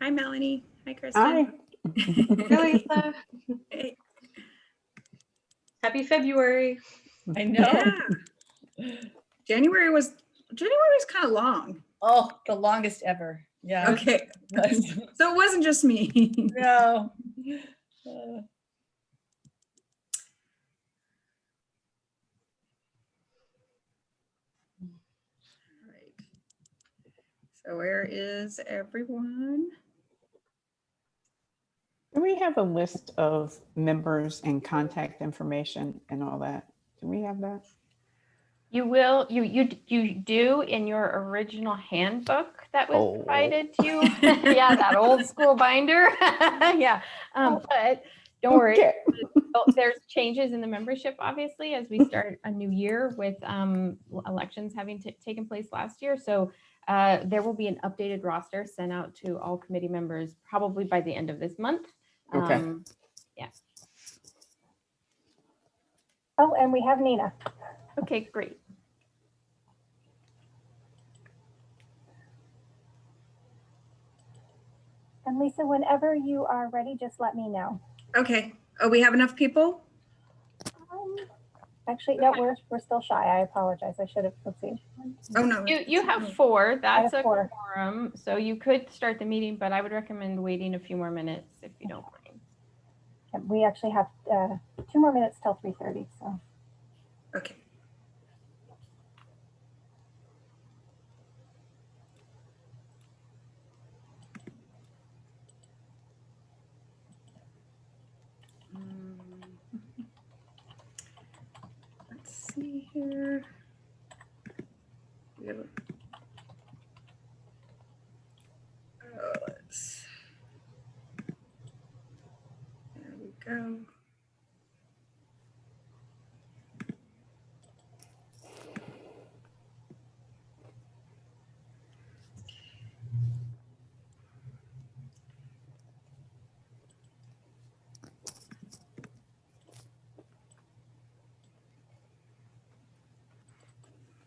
Hi, Melanie. Hi, Kristen. Hi. Hi, Lisa. Hey, Happy February. I know. Yeah. January was, January was kind of long. Oh, the longest ever. Yeah. Okay, so it wasn't just me. No. Uh, So where is everyone? Do we have a list of members and contact information and all that? Do we have that? You will, you, you, you do in your original handbook that was Oh. provided to you. Yeah, that old school binder. Yeah, um, but don't worry. Okay. There's changes in the membership, obviously, as we start a new year with um, elections having taken place last year. So uh, there will be an updated roster sent out to all committee members probably by the end of this month. Okay. Um, Oh, and we have Nina. Okay, great. And Lisa, whenever you are ready, just let me know. Okay, oh, we have enough people? Um, Actually, no, we're, we're still shy. I apologize. I should have, let's see. Oh, no. You, you have four, that's have a four. quorum, so you could start the meeting, but I would recommend waiting a few more minutes if you don't mind. We actually have uh, two more minutes till 3:30, so. Okay. Um, Let's see here. We have a- Oh, let's. There we go.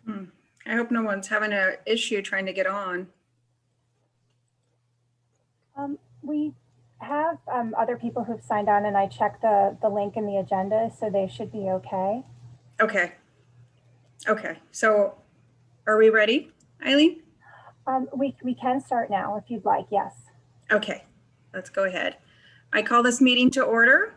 Hmm. I hope no one's having an issue trying to get on. Um, We have um, other people who've signed on and I checked the, the link in the agenda, so they should be okay. Okay. Okay, so are we ready, Eileen? Um, We, we can start now if you'd like, yes. Okay, let's go ahead. I call this meeting to order.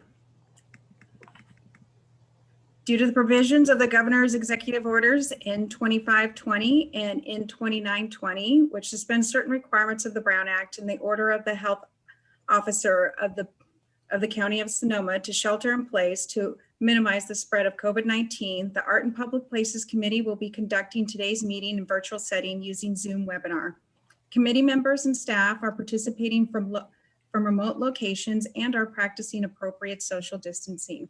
Due to the provisions of the governor's executive orders in 2520 and in 2920, which suspend certain requirements of the Brown Act and the order of the health officer of the, of the county of Sonoma to shelter in place to minimize the spread of COVID-19, the Art in Public Places Committee will be conducting today's meeting in virtual setting using Zoom webinar. Committee members and staff are participating from, from remote locations and are practicing appropriate social distancing.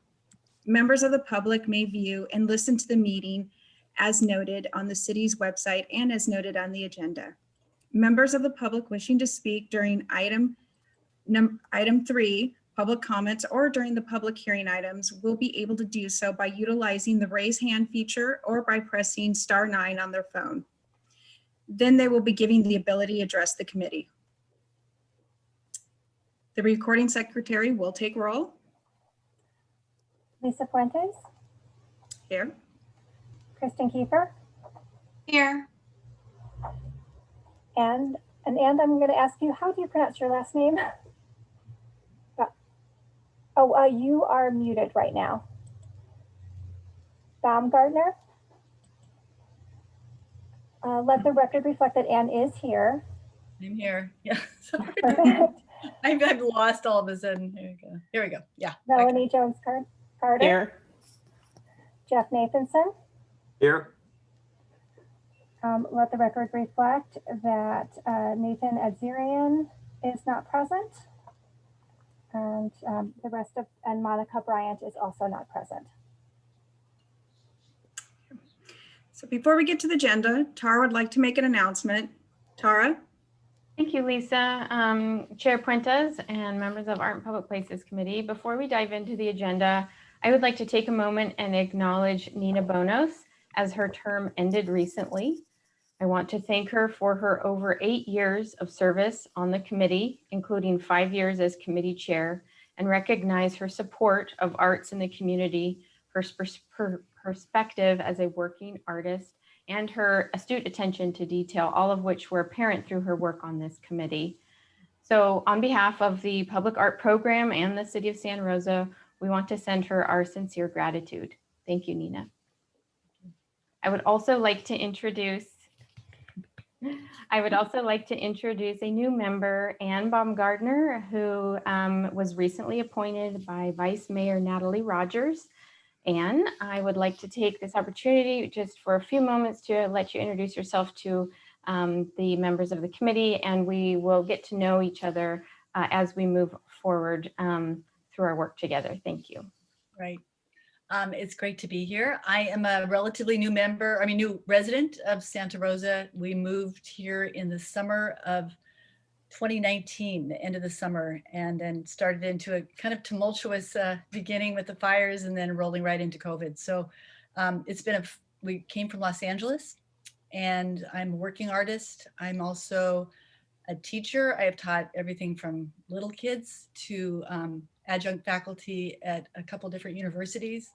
Members of the public may view and listen to the meeting as noted on the city's website and as noted on the agenda. Members of the public wishing to speak during item num, item three, public comments, or during the public hearing items will be able to do so by utilizing the raise hand feature or by pressing star nine on their phone then they will be giving the ability to address the committee. The recording secretary will take roll Lisa Fuentes, here. Kristen Kiefer, Here. and, and and I'm going to ask you, how do you pronounce your last name? Oh, uh, you are muted right now. Baumgartner? Uh, Let the record reflect that Anne is here. I'm here. Yeah. sorry. Perfect. I've, I've lost all of a sudden. Here we go. Here we go. Yeah. okay. Melanie Jones Car- Carter, Here, Jeff Nathanson. Here, Um, Let the record reflect that uh, Nathan Adzirian is not present. And um, the rest of, and Monica Bryant is also not present. So before we get to the agenda, Tara would like to make an announcement. Tara? Thank you, Lisa. Um, Chair Fuentes and members of Art in Public Places Committee. Before we dive into the agenda, I would like to take a moment and acknowledge Nina Bonos as her term ended recently. I want to thank her for her over eight years of service on the committee, including five years as committee chair, and recognize her support of arts in the community, her perspective as a working artist, and her astute attention to detail, all of which were apparent through her work on this committee. So on behalf of the Public Art Program and the City of Santa Rosa, we want to send her our sincere gratitude. Thank you, Nina. I would also like to introduce I would also like to introduce a new member, Ann Baumgardner, who um, was recently appointed by Vice Mayor Natalie Rogers. Ann, I would like to take this opportunity just for a few moments to let you introduce yourself to um, the members of the committee, and we will get to know each other uh, as we move forward um, through our work together. Thank you. Right. Um, it's great to be here. I am a relatively new member, I mean, new resident of Santa Rosa. We moved here in the summer of 2019, the end of the summer, and then started into a kind of tumultuous uh, beginning with the fires and then rolling right into COVID. So um, it's been a, we came from Los Angeles and I'm a working artist. I'm also a teacher. I have taught everything from little kids to um, adjunct faculty at a couple different universities.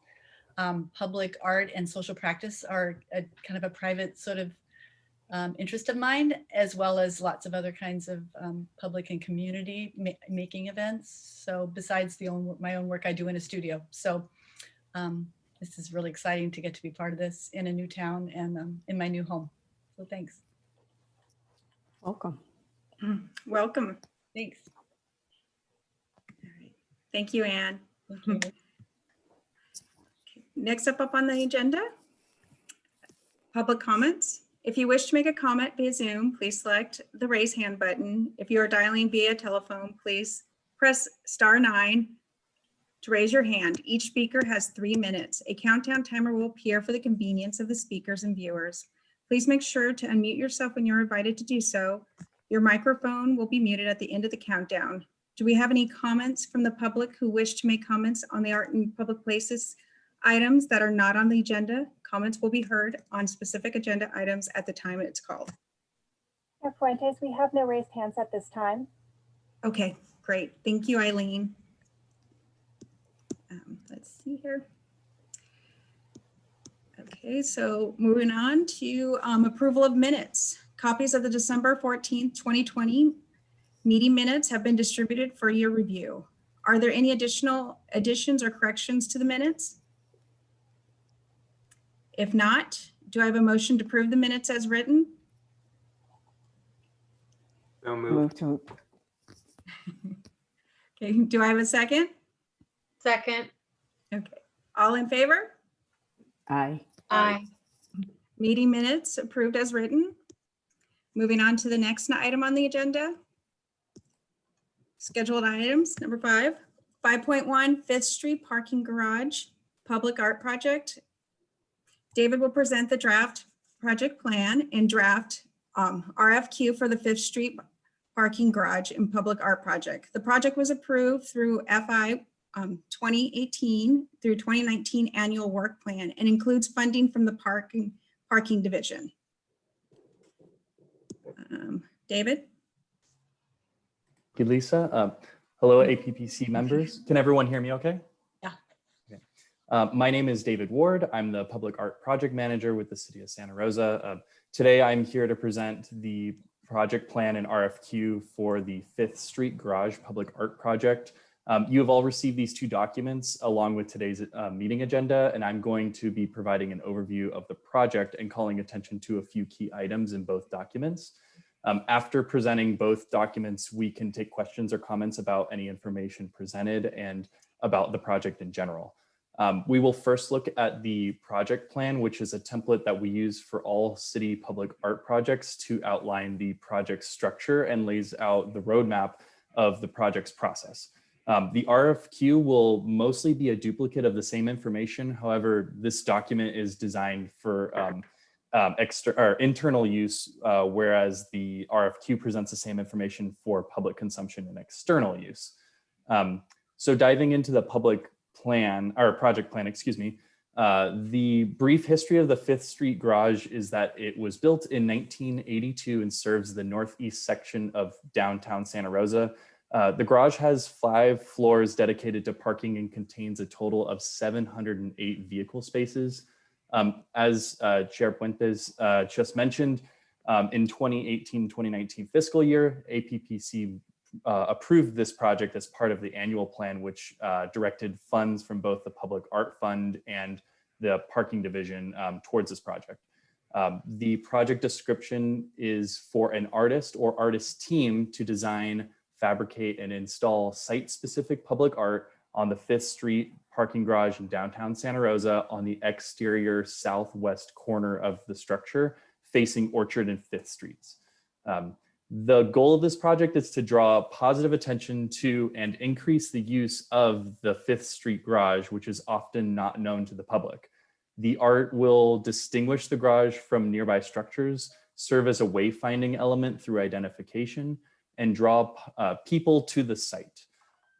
Um, public art and social practice are a kind of a private sort of um, interest of mine, as well as lots of other kinds of um, public and community ma- making events. So besides the own, my own work I do in a studio. So um, this is really exciting to get to be part of this in a new town and um, in my new home. So thanks. Welcome. Welcome. Thanks. Thank you, Anne. Mm-hmm. Thank you. Next up up on the agenda, public comments. If you wish to make a comment via Zoom, please select the raise hand button. If you are dialing via telephone, please press star nine to raise your hand. Each speaker has three minutes. A countdown timer will appear for the convenience of the speakers and viewers. Please make sure to unmute yourself when you're invited to do so. Your microphone will be muted at the end of the countdown. Do we have any comments from the public who wish to make comments on the art and public places items that are not on the agenda? Comments will be heard on specific agenda items at the time it's called. Fuentes, we have no raised hands at this time. Okay, great. Thank you, Eileen. Um, Let's see here. Okay, so moving on to um, approval of minutes. Copies of the December 14th, 2020 meeting minutes have been distributed for your review. Are there any additional additions or corrections to the minutes? If not, do I have a motion to approve the minutes as written? So moved. Move to, Okay, do I have a second? Second. Okay, all in favor? aye. Aye. Meeting minutes approved as written. Moving on to the next item on the agenda. Scheduled items, number five, 5.1 Fifth Street Parking Garage Public Art Project. David will present the draft project plan and draft um, RFQ for the Fifth Street Parking Garage and Public Art Project. The project was approved through FI um, 2018 through 2019 annual work plan and includes funding from the parking, parking division. Um, David? You, Lisa. Uh, Hello, APPC members. Can everyone hear me okay? Yeah. Okay. Uh, My name is David Ward. I'm the Public Art Project Manager with the City of Santa Rosa. Uh, Today, I'm here to present the project plan and RFQ for the Fifth Street Garage Public Art Project. Um, You have all received these two documents along with today's uh, meeting agenda, and I'm going to be providing an overview of the project and calling attention to a few key items in both documents. Um, after presenting both documents, we can take questions or comments about any information presented and about the project in general. Um, we will first look at the project plan, which is a template that we use for all city public art projects to outline the project structure and lays out the roadmap of the project's process. Um, the RFQ will mostly be a duplicate of the same information. However, this document is designed for um, um, exter- or internal use, uh, whereas the RFQ presents the same information for public consumption and external use. Um, so diving into the public plan or project plan, excuse me, Uh, the brief history of the Fifth Street Garage is that it was built in 1982 and serves the northeast section of downtown Santa Rosa. Uh, the garage has five floors dedicated to parking and contains a total of 708 vehicle spaces. Um, as uh, Chair Fuentes uh, just mentioned, um, in 2018-2019 fiscal year, APPC uh, approved this project as part of the annual plan, which uh, directed funds from both the Public Art Fund and the Parking Division um, towards this project. Um, the project description is for an artist or artist team to design, fabricate, and install site-specific public art on the Fifth Street parking garage in downtown Santa Rosa on the exterior southwest corner of the structure facing Orchard and Fifth Streets. Um, the goal of this project is to draw positive attention to and increase the use of the Fifth Street garage, which is often not known to the public. The art will distinguish the garage from nearby structures, serve as a wayfinding element through identification, and draw uh, people to the site.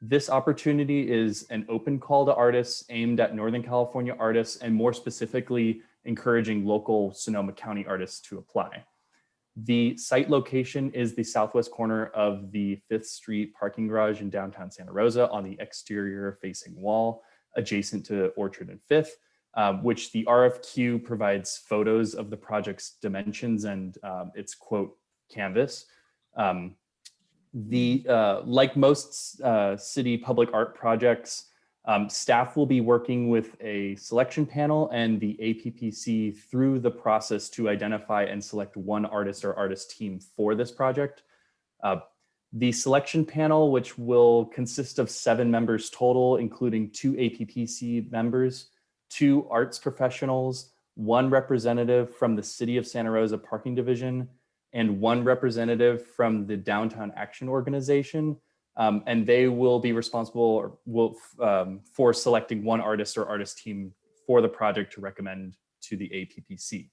This opportunity is an open call to artists aimed at Northern California artists and more specifically encouraging local Sonoma County artists to apply. The site location is the southwest corner of the Fifth Street parking garage in downtown Santa Rosa on the exterior facing wall adjacent to Orchard and Fifth, um, which the RFQ provides photos of the project's dimensions and um, its quote canvas. Um, the uh, like most uh, city public art projects, um, staff will be working with a selection panel and the APPC through the process to identify and select one artist or artist team for this project. Uh, the selection panel, which will consist of seven members total, including two APPC members, two arts professionals, one representative from the City of Santa Rosa Parking Division, and one representative from the Downtown Action Organization, um, and they will be responsible will, um, for selecting one artist or artist team for the project to recommend to the APPC.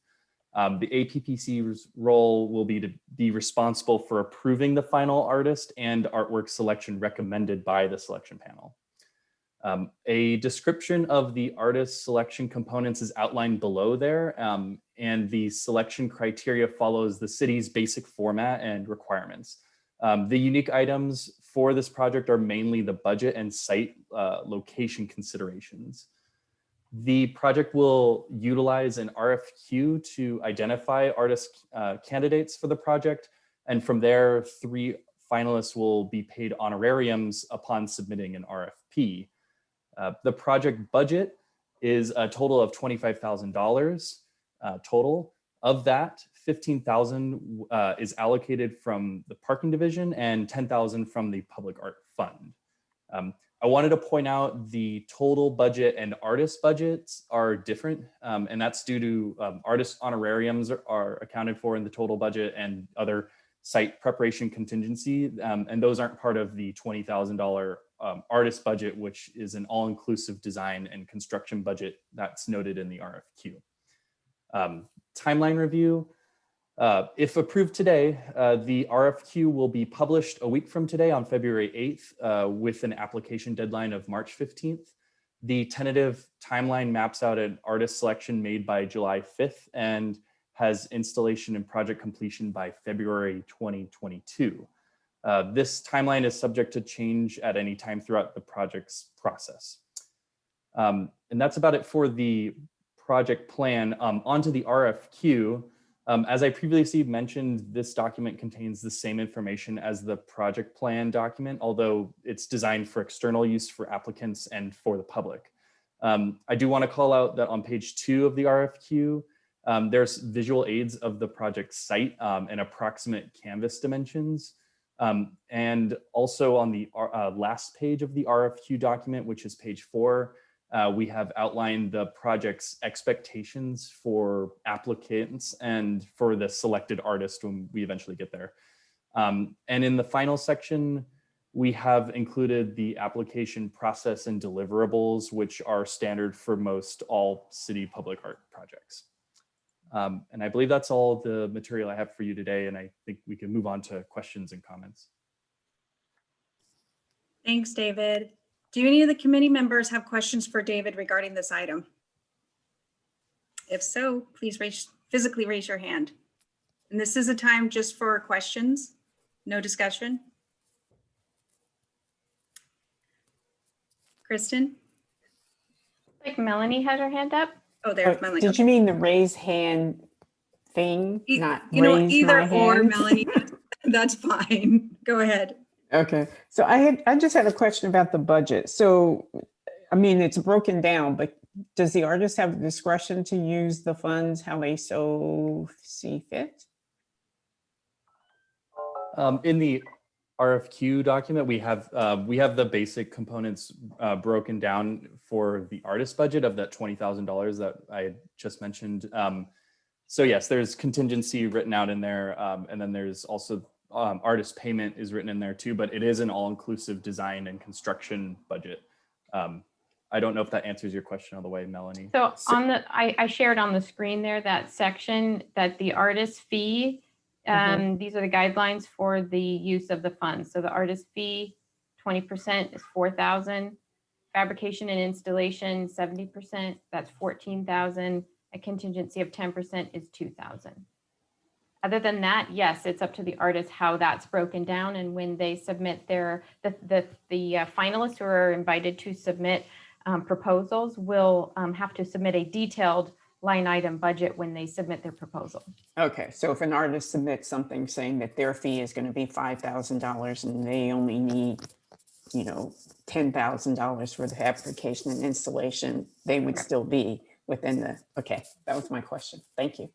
Um, the APPC's role will be to be responsible for approving the final artist and artwork selection recommended by the selection panel. Um, a description of the artist selection components is outlined below there, um, and the selection criteria follows the city's basic format and requirements. Um, the unique items for this project are mainly the budget and site uh, location considerations. The project will utilize an RFQ to identify artist uh, candidates for the project. And from there, three finalists will be paid honorariums upon submitting an RFP. Uh, the project budget is a total of $25,000 uh, total. Of that, 15,000 uh, is allocated from the parking division and 10,000 from the public art fund. Um, I wanted to point out the total budget and artist budgets are different, um, and that's due to um, artist honorariums are, are, accounted for in the total budget and other site preparation contingency, um, and those aren't part of the $20,000 um, artist budget, which is an all-inclusive design and construction budget that's noted in the RFQ. Um, timeline review, uh, if approved today, uh, the RFQ will be published a week from today on February 8th uh, with an application deadline of March 15th. The tentative timeline maps out an artist selection made by July 5th and has installation and project completion by February 2022. Uh, this timeline is subject to change at any time throughout the project's process. Um, and that's about it for the project plan. Um, onto the RFQ. Um, as I previously mentioned, this document contains the same information as the project plan document, although it's designed for external use for applicants and for the public. Um, I do want to call out that on page two of the RFQ, um, there's visual aids of the project site um, and approximate canvas dimensions. Um, and also on the uh, last page of the RFQ document, which is page four, uh, we have outlined the project's expectations for applicants and for the selected artist when we eventually get there. Um, and in the final section, we have included the application process and deliverables, which are standard for most all city public art projects. Um, and I believe that's all the material I have for you today, and I think we can move on to questions and comments. Thanks, David. Do any of the committee members have questions for David regarding this item? If so, please raise, physically raise your hand. And this is a time just for questions, no discussion. Kristen? Like Melanie has her hand up. Oh, there's Melanie. Did you mean the raise hand thing, E- not You know, raise either or, hand? Melanie, that's fine. Go ahead. Okay, so I had, I just had a question about the budget. So, I mean, it's broken down, but does the artist have discretion to use the funds how they so see fit? Um, in the RFQ document, we have, uh, we have the basic components, uh, broken down for the artist budget of that twenty thousand dollars that I just mentioned. Um, so yes, there's contingency written out in there, um, and then there's also, um, artist payment is written in there too, but it is an all-inclusive design and construction budget. Um, I don't know if that answers your question all the way, Melanie. So So- on the, I, I shared on the screen there, that section that the artist fee, um, these are the guidelines for the use of the funds. So the artist fee, twenty percent is four thousand. Fabrication and installation, seventy percent, that's fourteen thousand. A contingency of ten percent is two thousand. Other than that, yes, it's up to the artist how that's broken down and when they submit their, the, the, the uh, finalists who are invited to submit um, proposals will um, have to submit a detailed line item budget when they submit their proposal. Okay, so if an artist submits something saying that their fee is gonna be five thousand dollars and they only need, you know, ten thousand dollars for the fabrication and installation, they would still be within the, okay, that was my question. Thank you.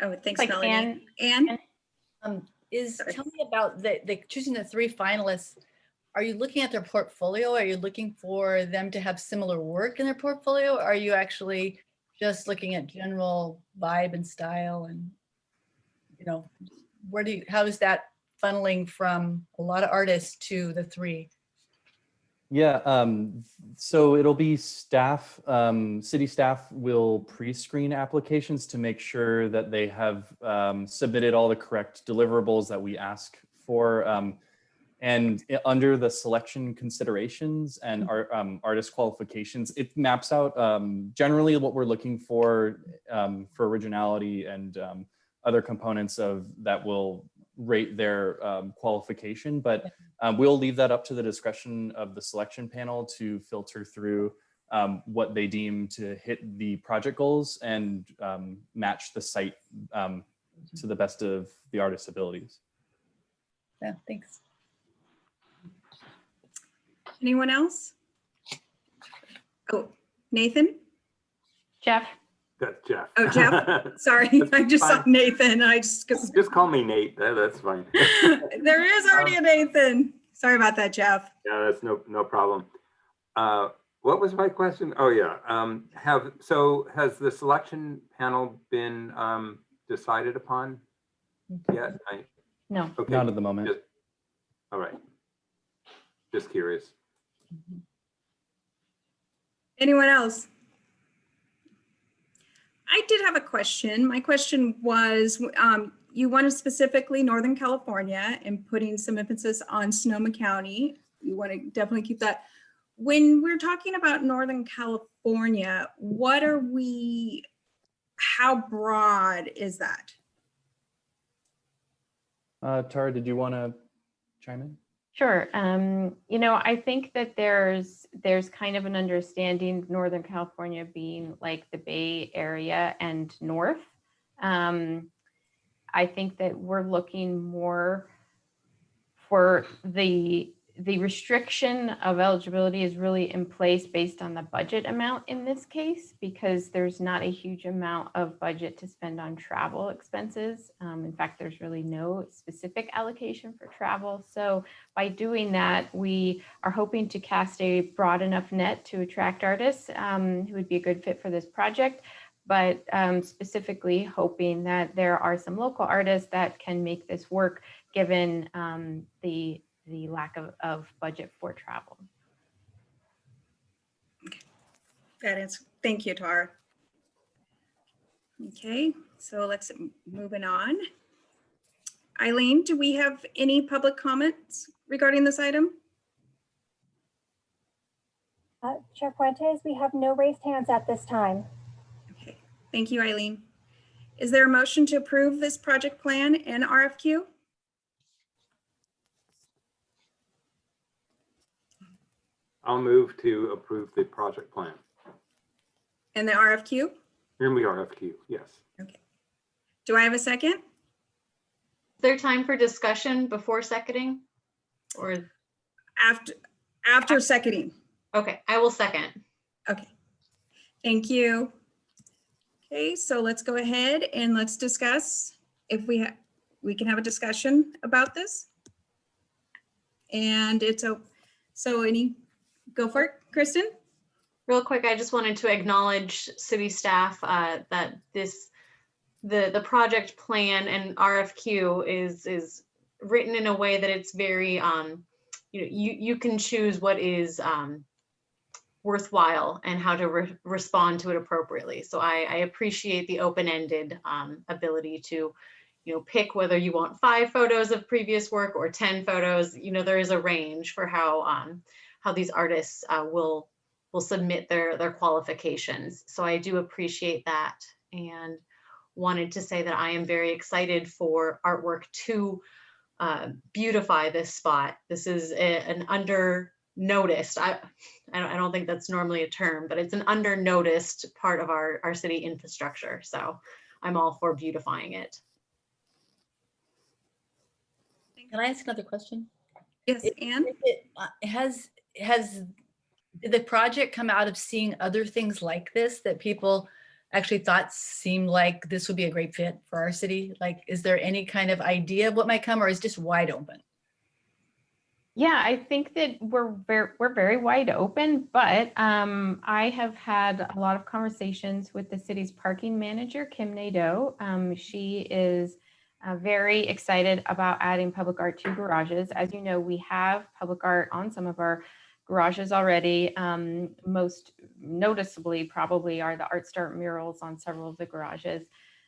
Oh, thanks, Like Melanie. Anne, Anne? Um, is, Sorry. tell me about the, the choosing the three finalists. Are you looking at their portfolio? Are you looking for them to have similar work in their portfolio? Are you actually just looking at general vibe and style and, you know, where do you, how is that funneling from a lot of artists to the three? Yeah, um, so it'll be staff, um, city staff will pre-screen applications to make sure that they have um, submitted all the correct deliverables that we ask for. Um, and under the selection considerations and our um, artist qualifications, it maps out um, generally what we're looking for um, for originality and um, other components of that will rate their um, qualification. But um, we'll leave that up to the discretion of the selection panel to filter through um, what they deem to hit the project goals and um, match the site um, to the best of the artist's abilities. Yeah, thanks. Anyone else? Oh, Nathan? Jeff, That's Jeff. Oh, Jeff? Sorry, I just saw. Nathan. I just, 'cause Just call me Nate. That- That's fine. there is already a Nathan. Sorry about that, Jeff. Yeah, that's no, no problem. Uh, What was my question? Oh, yeah. Um, Have, so has the selection panel been um, decided upon yet? I- no. Okay, Not at the moment. just- All right. Just curious. Anyone else? I did have a question. My question was, um, you wanted specifically Northern California and putting some emphasis on Sonoma County. You want to definitely keep that. When we're talking about Northern California, what are we, how broad is that? Uh, Tara, did you want to chime in? Sure. Um, you know, I think that there's there's kind of an understanding Northern California being like the Bay Area and north. Um, I think that we're looking more for the the restriction of eligibility is really in place based on the budget amount in this case because there's not a huge amount of budget to spend on travel expenses. Um, in fact, there's really no specific allocation for travel. So by doing that, we are hoping to cast a broad enough net to attract artists um, who would be a good fit for this project, but um, specifically hoping that there are some local artists that can make this work given um, the, the lack of, of budget for travel. Okay. That is, thank you, Tara. Okay, so let's moving on. Eileen, do we have any public comments regarding this item? Uh, Chair Fuentes, we have no raised hands at this time. Okay, thank you, Eileen. Is there a motion to approve this project plan and RFQ? I'll move to approve the project plan. And the RFQ? Here the RFQ, FQ, yes. Do I have a second? Is there time for discussion before seconding? Or, After, after seconding. okay, I will second. Okay. Thank you. Okay, so let's go ahead and let's discuss if we, ha- we can have a discussion about this. And it's a, so any, go for it, Kristen? Real quick, I just wanted to acknowledge city staff uh, that this, the, the project plan and RFQ is, is written in a way that it's very, um, you know, you, you can choose what is um, worthwhile and how to re- respond to it appropriately. So I, I appreciate the open-ended um, ability to, you know, pick whether you want five photos of previous work or 10 photos. You know, there is a range for how, um, how these artists uh, will will submit their their qualifications. So I do appreciate that and wanted to say that I am very excited for artwork to uh, beautify this spot. This is a, an under noticed. I I don't, I don't think that's normally a term, but it's an under noticed part of our our city infrastructure. So I'm all for beautifying it. Can I ask another question? Yes, Anne? Is it, uh, Has, has the project come out of seeing other things like this that people actually thought seemed like this would be a great fit for our city? Like, is there any kind of idea of what might come or is just wide open? Yeah, I think that we're very, we're very wide open, but um, I have had a lot of conversations with the city's parking manager, Kim Nadeau. Um, she is uh, very excited about adding public art to garages. As you know, we have public art on some of our garages already. Um, most noticeably probably are the Art Start murals on several of the garages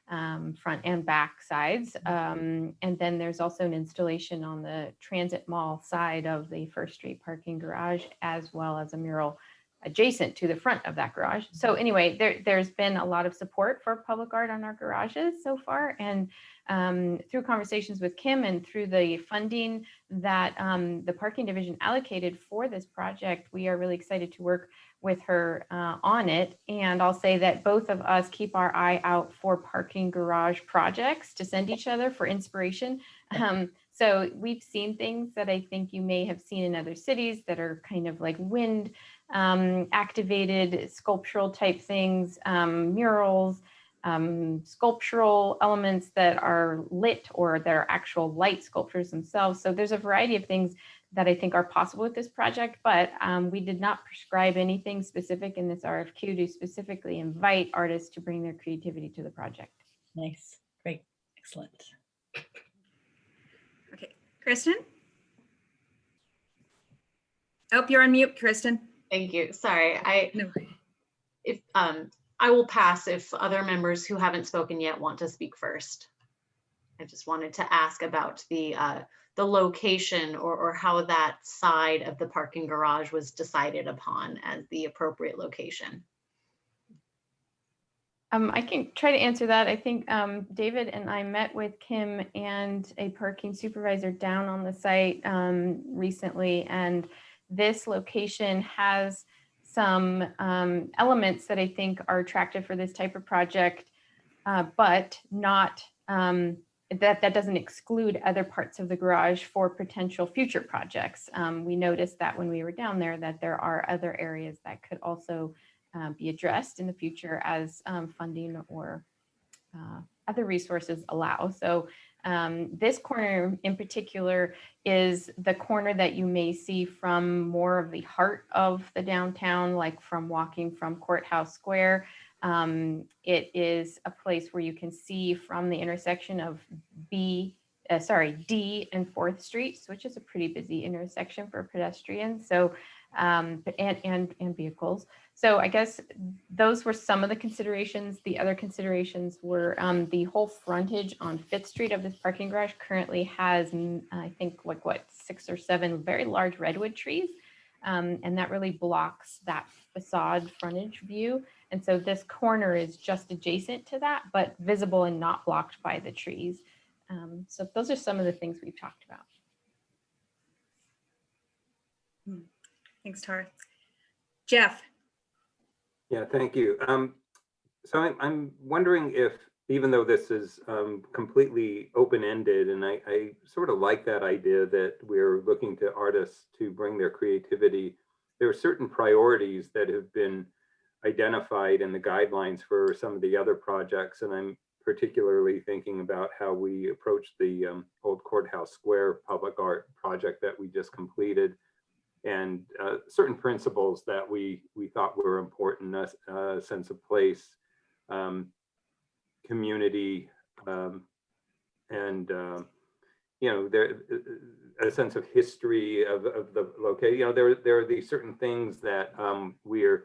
um, front and back sides. Um, and then there's also an installation on the Transit Mall side of the First Street parking garage, as well as a mural adjacent to the front of that garage. So anyway, there, there's been a lot of support for public art on our garages so far. And um, through conversations with Kim and through the funding that um, the parking division allocated for this project, we are really excited to work with her uh, on it. And I'll say that both of us keep our eye out for parking garage projects to send each other for inspiration. Um, so we've seen things that I think you may have seen in other cities that are kind of like wind um, activated sculptural type things, um, murals, um, sculptural elements that are lit or that are actual light sculptures themselves. So there's a variety of things that I think are possible with this project, but um, we did not prescribe anything specific in this RFQ to specifically invite artists to bring their creativity to the project. Nice, great, excellent. Okay, Kristen? Oh, you're on mute, Kristen. Thank you. Sorry, I No. if um I will pass if other members who haven't spoken yet want to speak first. I just wanted to ask about the uh the location or or how that side of the parking garage was decided upon as the appropriate location. Um, I can try to answer that. I think um, David and I met with Kim and a parking supervisor down on the site um, recently, and this location has some um, elements that I think are attractive for this type of project, uh, but not um, that that doesn't exclude other parts of the garage for potential future projects. Um, we noticed that when we were down there that there are other areas that could also uh, be addressed in the future as um, funding or uh, other resources allow. So um, this corner in particular is the corner that you may see from more of the heart of the downtown, like from walking from Courthouse Square. Um, it is a place where you can see from the intersection of B, uh, sorry, D and Fourth Streets, which is a pretty busy intersection for pedestrians. So um, and, and, and vehicles. So I guess those were some of the considerations. The other considerations were um, the whole frontage on Fifth Street of this parking garage currently has, mm, I think, like what, six or seven very large redwood trees. um, and that really blocks that facade frontage view. And so this corner is just adjacent to that, but visible and not blocked by the trees. Um, so those are some of the things we've talked about. Thanks, Tara. Jeff? Yeah, thank you. Um, so I'm, I'm wondering if, even though this is um, completely open-ended, and I, I sort of like that idea that we're looking to artists to bring their creativity, there are certain priorities that have been identified in the guidelines for some of the other projects, and I'm particularly thinking about how we approach the um, Old Courthouse Square public art project that we just completed and uh, certain principles that we we thought were important, a uh, sense of place, um, community, um, and um, you know there a sense of history of, of the location. You know there there are these certain things that um, we're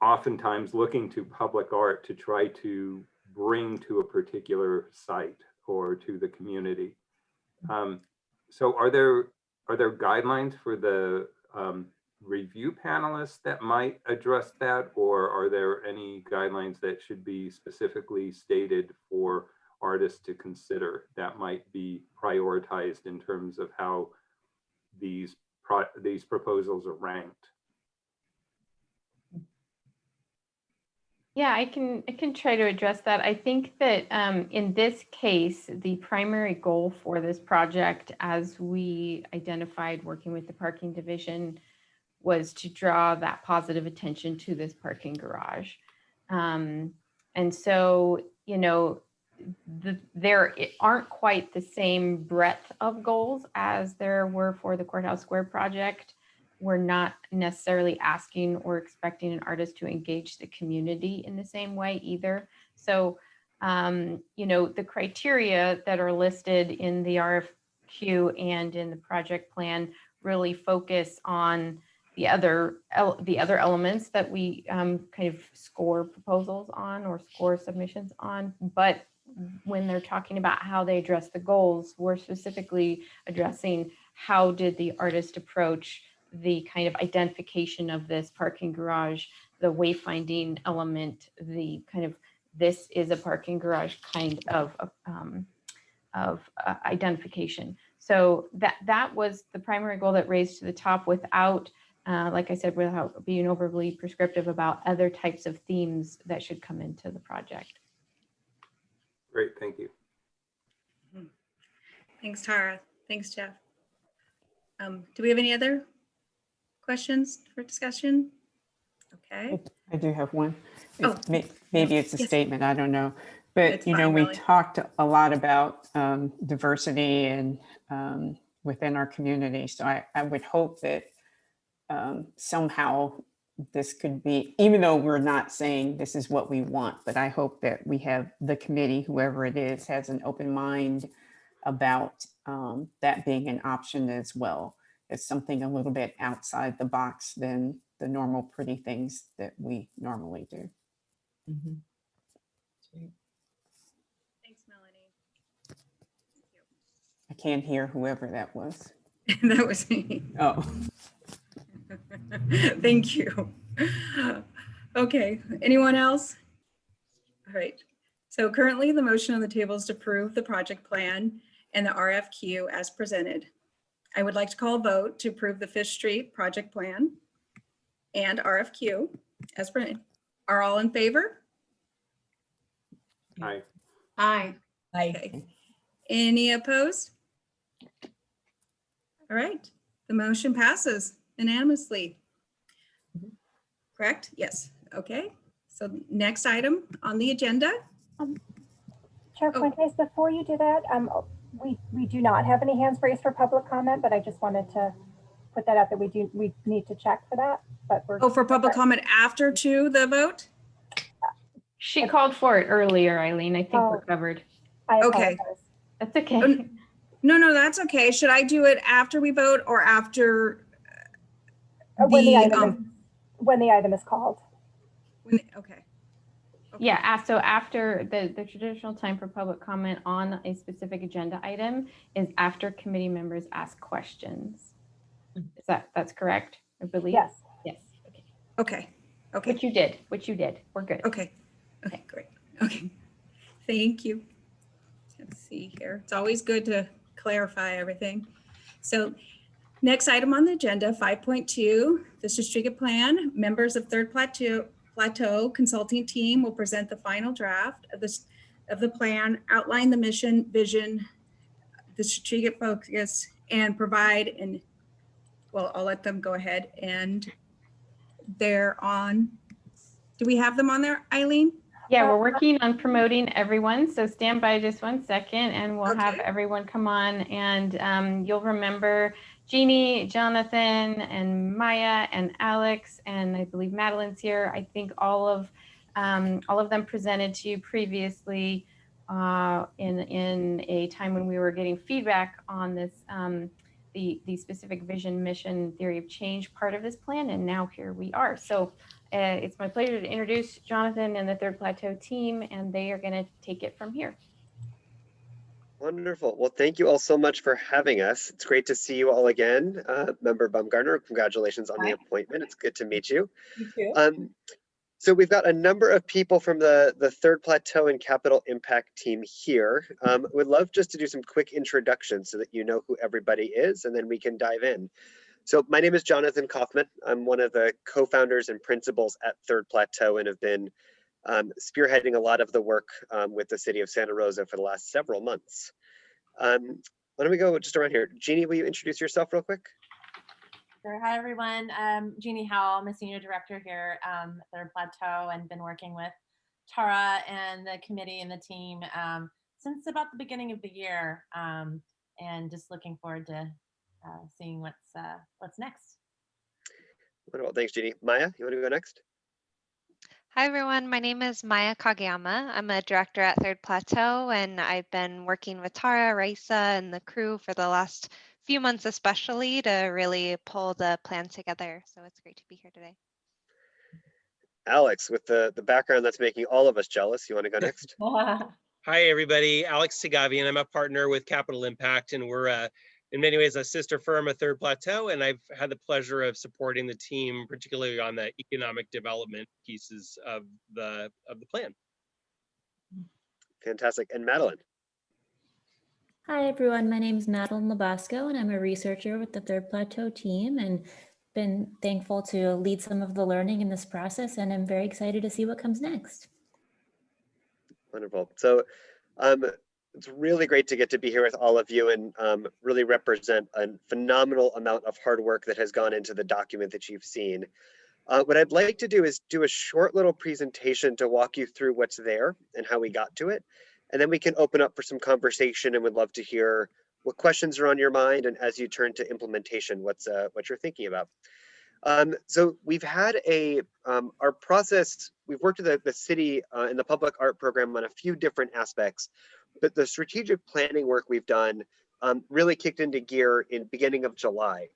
oftentimes looking to public art to try to bring to a particular site or to the community. Um, so are there are there guidelines for the um, review panelists that might address that? Or are there any guidelines that should be specifically stated for artists to consider that might be prioritized in terms of how these pro these proposals are ranked? Yeah, I can I can try to address that. I think that um, in this case, the primary goal for this project, as we identified working with the parking division, was to draw that positive attention to this parking garage. Um, and so, you know, the, there aren't quite the same breadth of goals as there were for the Courthouse Square project we're not necessarily asking or expecting an artist to engage the community in the same way either. So, um, you know, the criteria that are listed in the RFQ and in the project plan really focus on the other the other elements that we um, kind of score proposals on or score submissions on. But when they're talking about how they address the goals, we're specifically addressing how did the artist approach the kind of identification of this parking garage, the wayfinding element, the kind of this is a parking garage kind of um, of uh, identification. So that that was the primary goal that raised to the top without, uh, like I said, without being overly prescriptive about other types of themes that should come into the project. Great, thank you. Thanks, Tara. Thanks, Jeff. Um, do we have any other questions for discussion? Okay, I do have one. Oh, Maybe it's a yes. statement, I don't know. But, It's you know, fine, we really. talked a lot about um, diversity and um, within our community. So I, I would hope that um, somehow this could be, even though we're not saying this is what we want, but I hope that we have the committee, whoever it is, has an open mind about um, that being an option as well. It's something a little bit outside the box than the normal pretty things that we normally do. Mm-hmm. thanks, Melanie. I can't hear whoever that was. That was me. Oh, Thank you. Okay, anyone else? All right, so currently the motion on the table is to approve the project plan and the RFQ as presented. I would like to call a vote to approve the Fifth Street project plan and RFQ as presented. Are all in favor? Aye. Aye. I, Okay. Any opposed? All right, the motion passes unanimously. Correct? Yes. Okay. So next item on the agenda. Chair Oh. Fuentes, before you do that, um, we, we do not have any hands raised for public comment, but I just wanted to put that out that we do, we need to check for that, but we're. Oh, for public comment after to the vote? She called for it earlier, Eileen. I think we're Oh. covered. I Okay. apologize. That's okay. Um, No, no, that's okay. Should I do it after we vote or after? Uh, When the the, item is, um, when the item is called. when- Okay. Okay. Yeah, so after the, the traditional time for public comment on a specific agenda item is after committee members ask questions. Mm-hmm. Is that, that's correct, I believe? Yes. Yes, okay. Okay, okay, Which you did, which you did. We're good. okay, okay, great, okay. Thank you. Let's see here. It's always good to clarify everything. So next item on the agenda, 5.2, the strategic plan. Members of Third Plateau, Plateau Consulting Team will present the final draft of this, of the plan, outline the mission, vision, the strategic focus, and provide and, well, I'll let them go ahead and they're on. Do we have them on there, Eileen? Yeah, we're working on promoting everyone, so stand by just one second and we'll have everyone come on and um, you'll remember Jeannie, Jonathan, and Maya, and Alex, and I believe Madeline's here. I think all of, um, all of them presented to you previously uh, in, in a time when we were getting feedback on this, um, the, the specific vision, mission, theory of change part of this plan, and now here we are. So uh, it's my pleasure to introduce Jonathan and the Third Plateau team, and they are going to take it from here. Wonderful. Well, thank you all so much for having us. It's great to see you all again. Uh, Member Baumgartner, congratulations on the appointment. It's good to meet you. Thank you. Um, so we've got a number of people from the, the Third Plateau and Capital Impact team here. Um, would love just to do some quick introductions so that you know who everybody is, and then we can dive in. So my name is Jonathan Kaufman. I'm one of the co-founders and principals at Third Plateau and have been um, spearheading a lot of the work um, with the city of Santa Rosa for the last several months. Um, why don't we go just around here? Jeannie, will you introduce yourself real quick? Sure. Hi, everyone. Um, Jeannie Howell. I'm a senior director here um, at Third Plateau and been working with Tara and the committee and the team um, since about the beginning of the year um, and just looking forward to uh, seeing what's uh, what's next. Wonderful. Thanks, Jeannie. Maya, you want to go next? Hi, everyone. My name is Maya Kageyama. I'm a director at Third Plateau, and I've been working with Tara, Raisa, and the crew for the last few months, especially to really pull the plan together. So it's great to be here today. Alex, with the, the background that's making all of us jealous, you want to go next? Hi, everybody. Alex Segavian. I'm a partner with Capital Impact, and we're uh, in many ways a sister firm of Third Plateau. And I've had the pleasure of supporting the team, particularly on the economic development pieces of the of the plan. Fantastic. And Madeline? Hi, everyone. My name is Madeline Labasco, and I'm a researcher with the Third Plateau team and been thankful to lead some of the learning in this process, and I'm very excited to see what comes next. Wonderful. So um, it's really great to get to be here with all of you and um, really represent a phenomenal amount of hard work that has gone into the document that you've seen. Uh, what I'd like to do is do a short little presentation to walk you through what's there and how we got to it. And then we can open up for some conversation and would love to hear what questions are on your mind and as you turn to implementation, what's uh, what you're thinking about. Um, so we've had a, um, our process, we've worked with the, the city uh, in the public art program on a few different aspects, but the strategic planning work we've done um, really kicked into gear in beginning of July.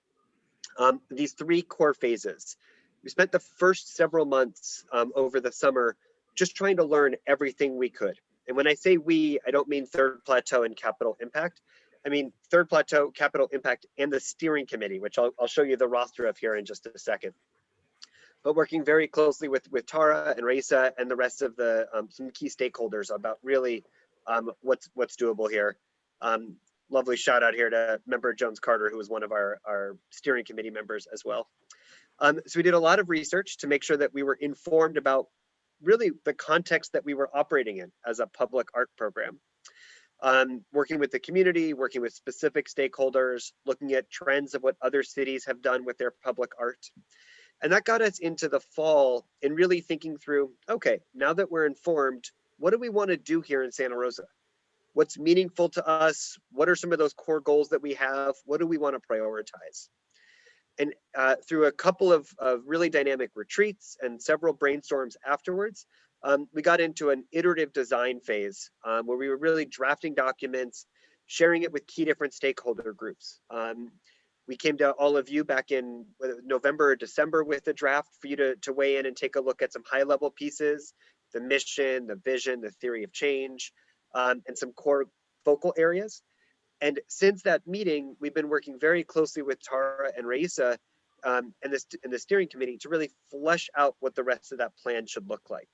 Um, these three core phases. We spent the first several months um, over the summer just trying to learn everything we could. And when I say we, I don't mean Third Plateau and Capital Impact. I mean, Third Plateau, Capital Impact, and the steering committee, which I'll, I'll show you the roster of here in just a second. But working very closely with, with Tara and Raisa and the rest of the um, some key stakeholders about really um, what's what's doable here. Um, lovely shout out here to member Jones Carter, who was one of our, our steering committee members as well. Um, so we did a lot of research to make sure that we were informed about really the context that we were operating in as a public art program um, working with the community, working with specific stakeholders, looking at trends of what other cities have done with their public art. And that got us into the fall and really thinking through, okay, now that we're informed, what do we want to do here in Santa Rosa? What's meaningful to us? What are some of those core goals that we have? What do we want to prioritize? And uh, through a couple of, of really dynamic retreats and several brainstorms afterwards, um, we got into an iterative design phase um, where we were really drafting documents, sharing it with key different stakeholder groups. Um, we came to all of you back in November or December with a draft for you to, to weigh in and take a look at some high level pieces, the mission, the vision, the theory of change, um, and some core focal areas. And since that meeting, we've been working very closely with Tara and Raisa um, and, this, and the steering committee to really flesh out what the rest of that plan should look like.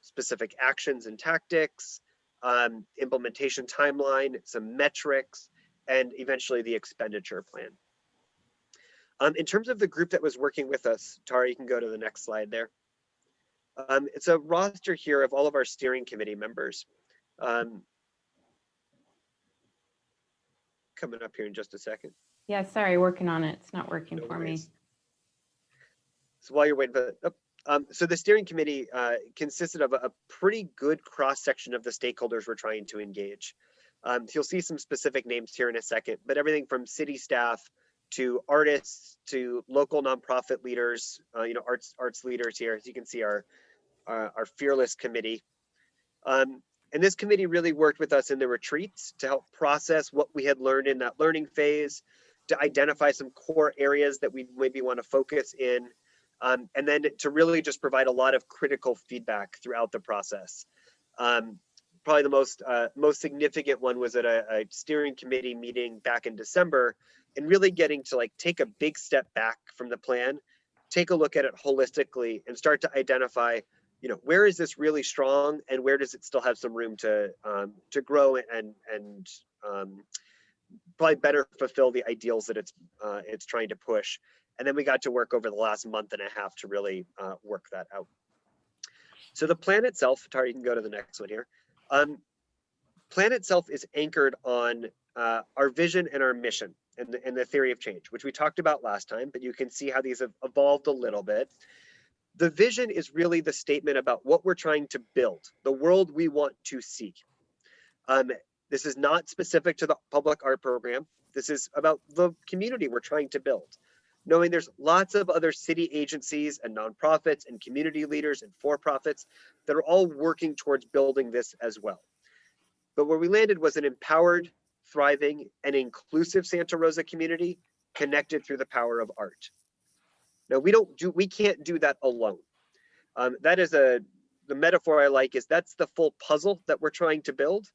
Specific actions and tactics, um, implementation timeline, some metrics, and eventually the expenditure plan. Um, in terms of the group that was working with us, Tara, you can go to the next slide there. Um, it's a roster here of all of our steering committee members. Um, coming up here in just a second. Yeah, sorry, working on it. It's not working No for me. So while you're waiting for that, um, so the steering committee uh, consisted of a, a pretty good cross section of the stakeholders we're trying to engage. Um, so you'll see some specific names here in a second, but everything from city staff to artists to local nonprofit leaders, uh, you know, arts arts leaders here. As you can see, our our, our fearless committee. Um, and this committee really worked with us in the retreats to help process what we had learned in that learning phase, to identify some core areas that we maybe want to focus in, um, and then to really just provide a lot of critical feedback throughout the process. Um, probably the most uh, most significant one was at a, a steering committee meeting back in December, and really getting to like take a big step back from the plan, take a look at it holistically, and start to identify, you know, where is this really strong, and where does it still have some room to um, to grow and and um, probably better fulfill the ideals that it's uh, it's trying to push. And then we got to work over the last month and a half to really uh, work that out. So the plan itself, Tara, you can go to the next one here. Um, plan itself is anchored on uh, our vision and our mission and the, and the theory of change, which we talked about last time, but you can see how these have evolved a little bit. The vision is really the statement about what we're trying to build, the world we want to see. Um, this is not specific to the public art program. This is about the community we're trying to build. Knowing there's lots of other city agencies and nonprofits and community leaders and for-profits that are all working towards building this as well. But where we landed was an empowered, thriving, and inclusive Santa Rosa community connected through the power of art. Now we don't do, we can't do that alone. Um, that is a, the metaphor I like is that's the full puzzle that we're trying to build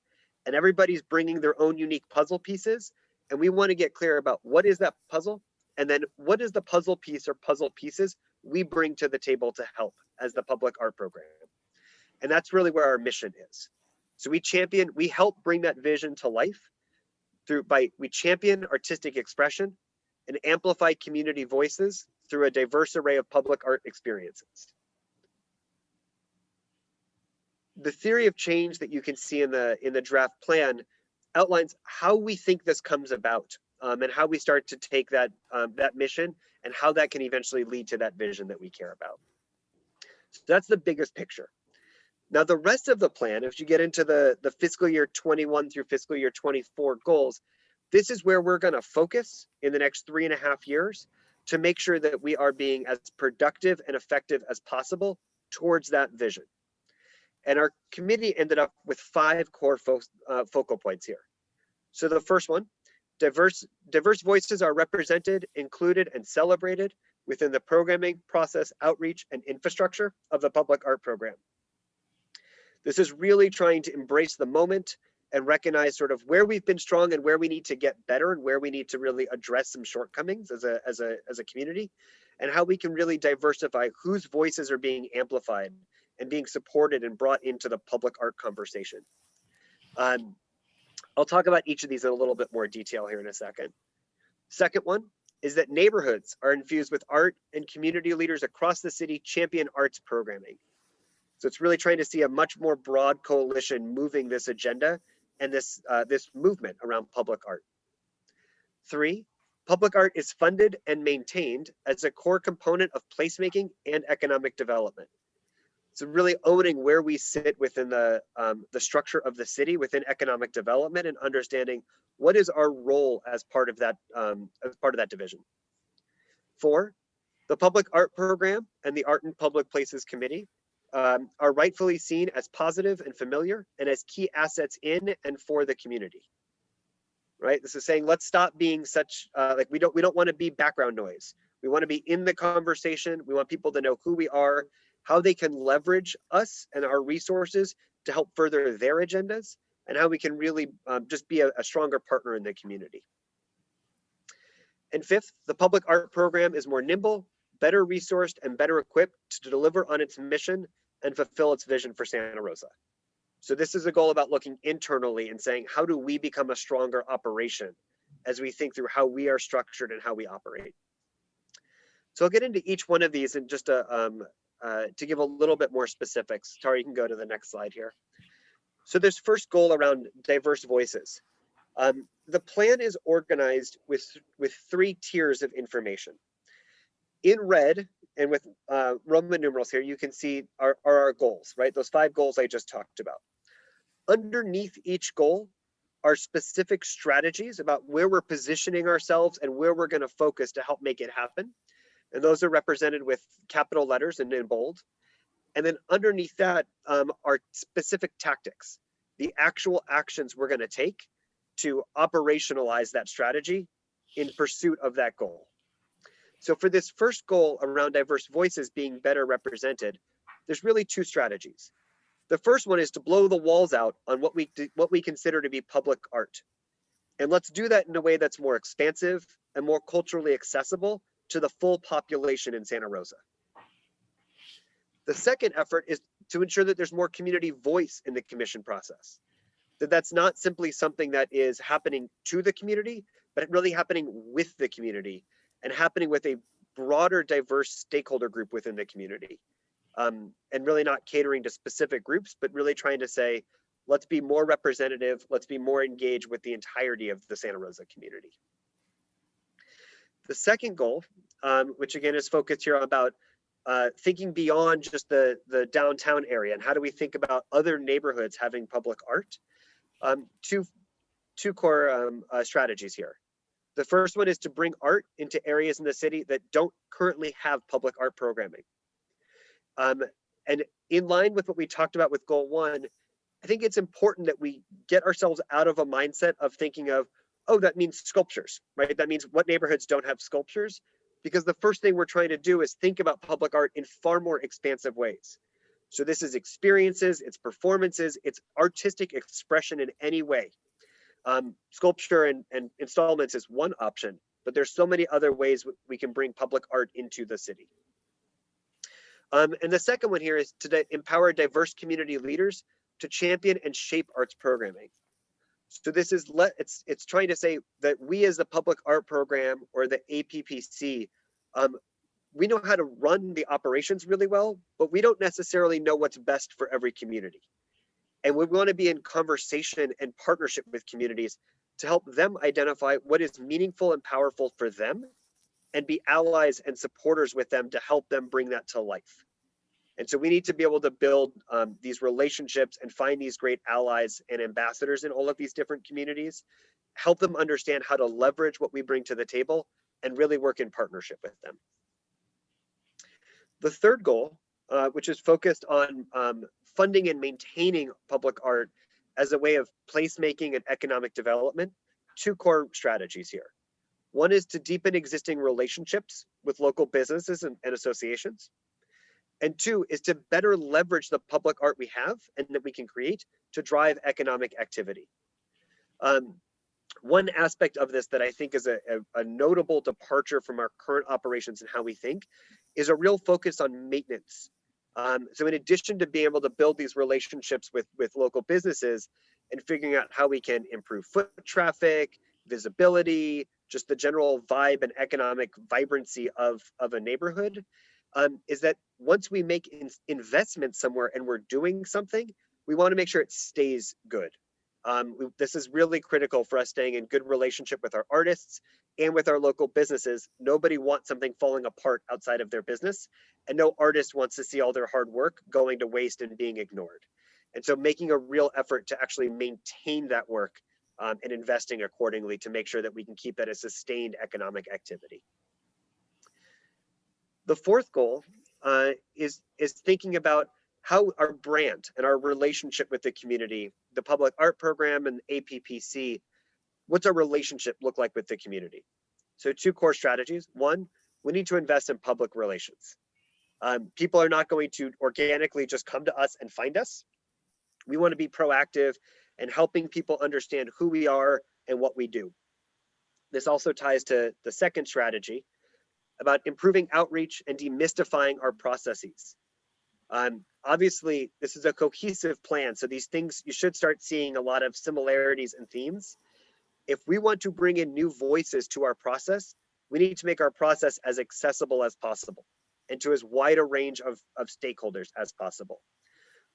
and everybody's bringing their own unique puzzle pieces. And we want to get clear about what is that puzzle? And then what is the puzzle piece or puzzle pieces we bring to the table to help as the public art program? And that's really where our mission is. So we champion, we help bring that vision to life through by, we champion artistic expression and amplify community voices through a diverse array of public art experiences. The theory of change that you can see in the in the draft plan outlines how we think this comes about um, and how we start to take that um, that mission and how that can eventually lead to that vision that we care about. So that's the biggest picture. Now the rest of the plan, if you get into the the fiscal year 21 through fiscal year 24 goals, this is where we're going to focus in the next three and a half years to make sure that we are being as productive and effective as possible towards that vision. And our committee ended up with five core fo uh, focal points here. So the first one, diverse, diverse voices are represented, included, and celebrated within the programming, process, outreach, and infrastructure of the public art program. This is really trying to embrace the moment and recognize sort of where we've been strong and where we need to get better and where we need to really address some shortcomings as a, as a, as a community and how we can really diversify whose voices are being amplified and being supported and brought into the public art conversation. Um, I'll talk about each of these in a little bit more detail here in a second. Second one is that neighborhoods are infused with art and community leaders across the city champion arts programming. So it's really trying to see a much more broad coalition moving this agenda and this, uh, this movement around public art. Three, public art is funded and maintained as a core component of placemaking and economic development. So really owning where we sit within the, um, the structure of the city within economic development and understanding what is our role as part of that, um, as part of that division. Four, the public art program and the Art in Public Places Committee um, are rightfully seen as positive and familiar and as key assets in and for the community. Right, this is saying let's stop being such uh, like we don't we don't want to be background noise. We want to be in the conversation. We want people to know who we are, how they can leverage us and our resources to help further their agendas, and how we can really um, just be a, a stronger partner in the community. And fifth, the public art program is more nimble, better resourced, and better equipped to deliver on its mission and fulfill its vision for Santa Rosa. So this is a goal about looking internally and saying, how do we become a stronger operation as we think through how we are structured and how we operate? So I'll get into each one of these and just a, um, uh, to give a little bit more specifics. Tara, you can go to the next slide here. So this first goal around diverse voices. Um, the plan is organized with, with three tiers of information. In red and with uh, Roman numerals here, you can see are, are our goals, right? Those five goals I just talked about. Underneath each goal are specific strategies about where we're positioning ourselves and where we're going to focus to help make it happen. And those are represented with capital letters and in bold. And then underneath that um, are specific tactics, the actual actions we're going to take to operationalize that strategy in pursuit of that goal. So for this first goal around diverse voices being better represented, there's really two strategies. The first one is to blow the walls out on what we what we consider to be public art. And let's do that in a way that's more expansive and more culturally accessible to the full population in Santa Rosa. The second effort is to ensure that there's more community voice in the commission process. That that's not simply something that is happening to the community, but really happening with the community and happening with a broader diverse stakeholder group within the community. Um, and really not catering to specific groups, but really trying to say, let's be more representative, let's be more engaged with the entirety of the Santa Rosa community. The second goal, um, which again is focused here about uh, thinking beyond just the, the downtown area and how do we think about other neighborhoods having public art? Um, two, two core um, uh, strategies here. The first one is to bring art into areas in the city that don't currently have public art programming. Um, and in line with what we talked about with goal one, I think it's important that we get ourselves out of a mindset of thinking of, oh, that means sculptures, right? That means what neighborhoods don't have sculptures? Because the first thing we're trying to do is think about public art in far more expansive ways. So this is experiences, it's performances, it's artistic expression in any way. Um, sculpture and, and installments is one option, but there's so many other ways we can bring public art into the city. Um, and the second one here is to empower diverse community leaders to champion and shape arts programming. So this is let it's it's trying to say that we as the public art program or the APPC, um, we know how to run the operations really well, but we don't necessarily know what's best for every community. And we want to be in conversation and partnership with communities to help them identify what is meaningful and powerful for them and be allies and supporters with them to help them bring that to life. And so we need to be able to build um, these relationships and find these great allies and ambassadors in all of these different communities, help them understand how to leverage what we bring to the table and really work in partnership with them. The third goal, uh, which is focused on um, funding and maintaining public art as a way of placemaking and economic development, two core strategies here. One is to deepen existing relationships with local businesses and, and associations. And two is to better leverage the public art we have and that we can create to drive economic activity. Um, one aspect of this that I think is a, a, a, notable departure from our current operations and how we think is a real focus on maintenance. Um, so in addition to being able to build these relationships with, with local businesses and figuring out how we can improve foot traffic, visibility, just the general vibe and economic vibrancy of, of a neighborhood, um, is that once we make in investments somewhere and we're doing something, we want to make sure it stays good. Um, we, this is really critical for us staying in good relationship with our artists and with our local businesses. Nobody wants something falling apart outside of their business, and no artist wants to see all their hard work going to waste and being ignored. And so making a real effort to actually maintain that work um, and investing accordingly to make sure that we can keep that a sustained economic activity. The fourth goal uh, is, is thinking about how our brand and our relationship with the community, the public art program and APPC, what's our relationship look like with the community? So two core strategies. One, we need to invest in public relations. Um, people are not going to organically just come to us and find us. We want to be proactive and helping people understand who we are and what we do. This also ties to the second strategy about improving outreach and demystifying our processes. Um, obviously, this is a cohesive plan, so these things, you should start seeing a lot of similarities and themes. If we want to bring in new voices to our process, we need to make our process as accessible as possible and to as wide a range of, of stakeholders as possible.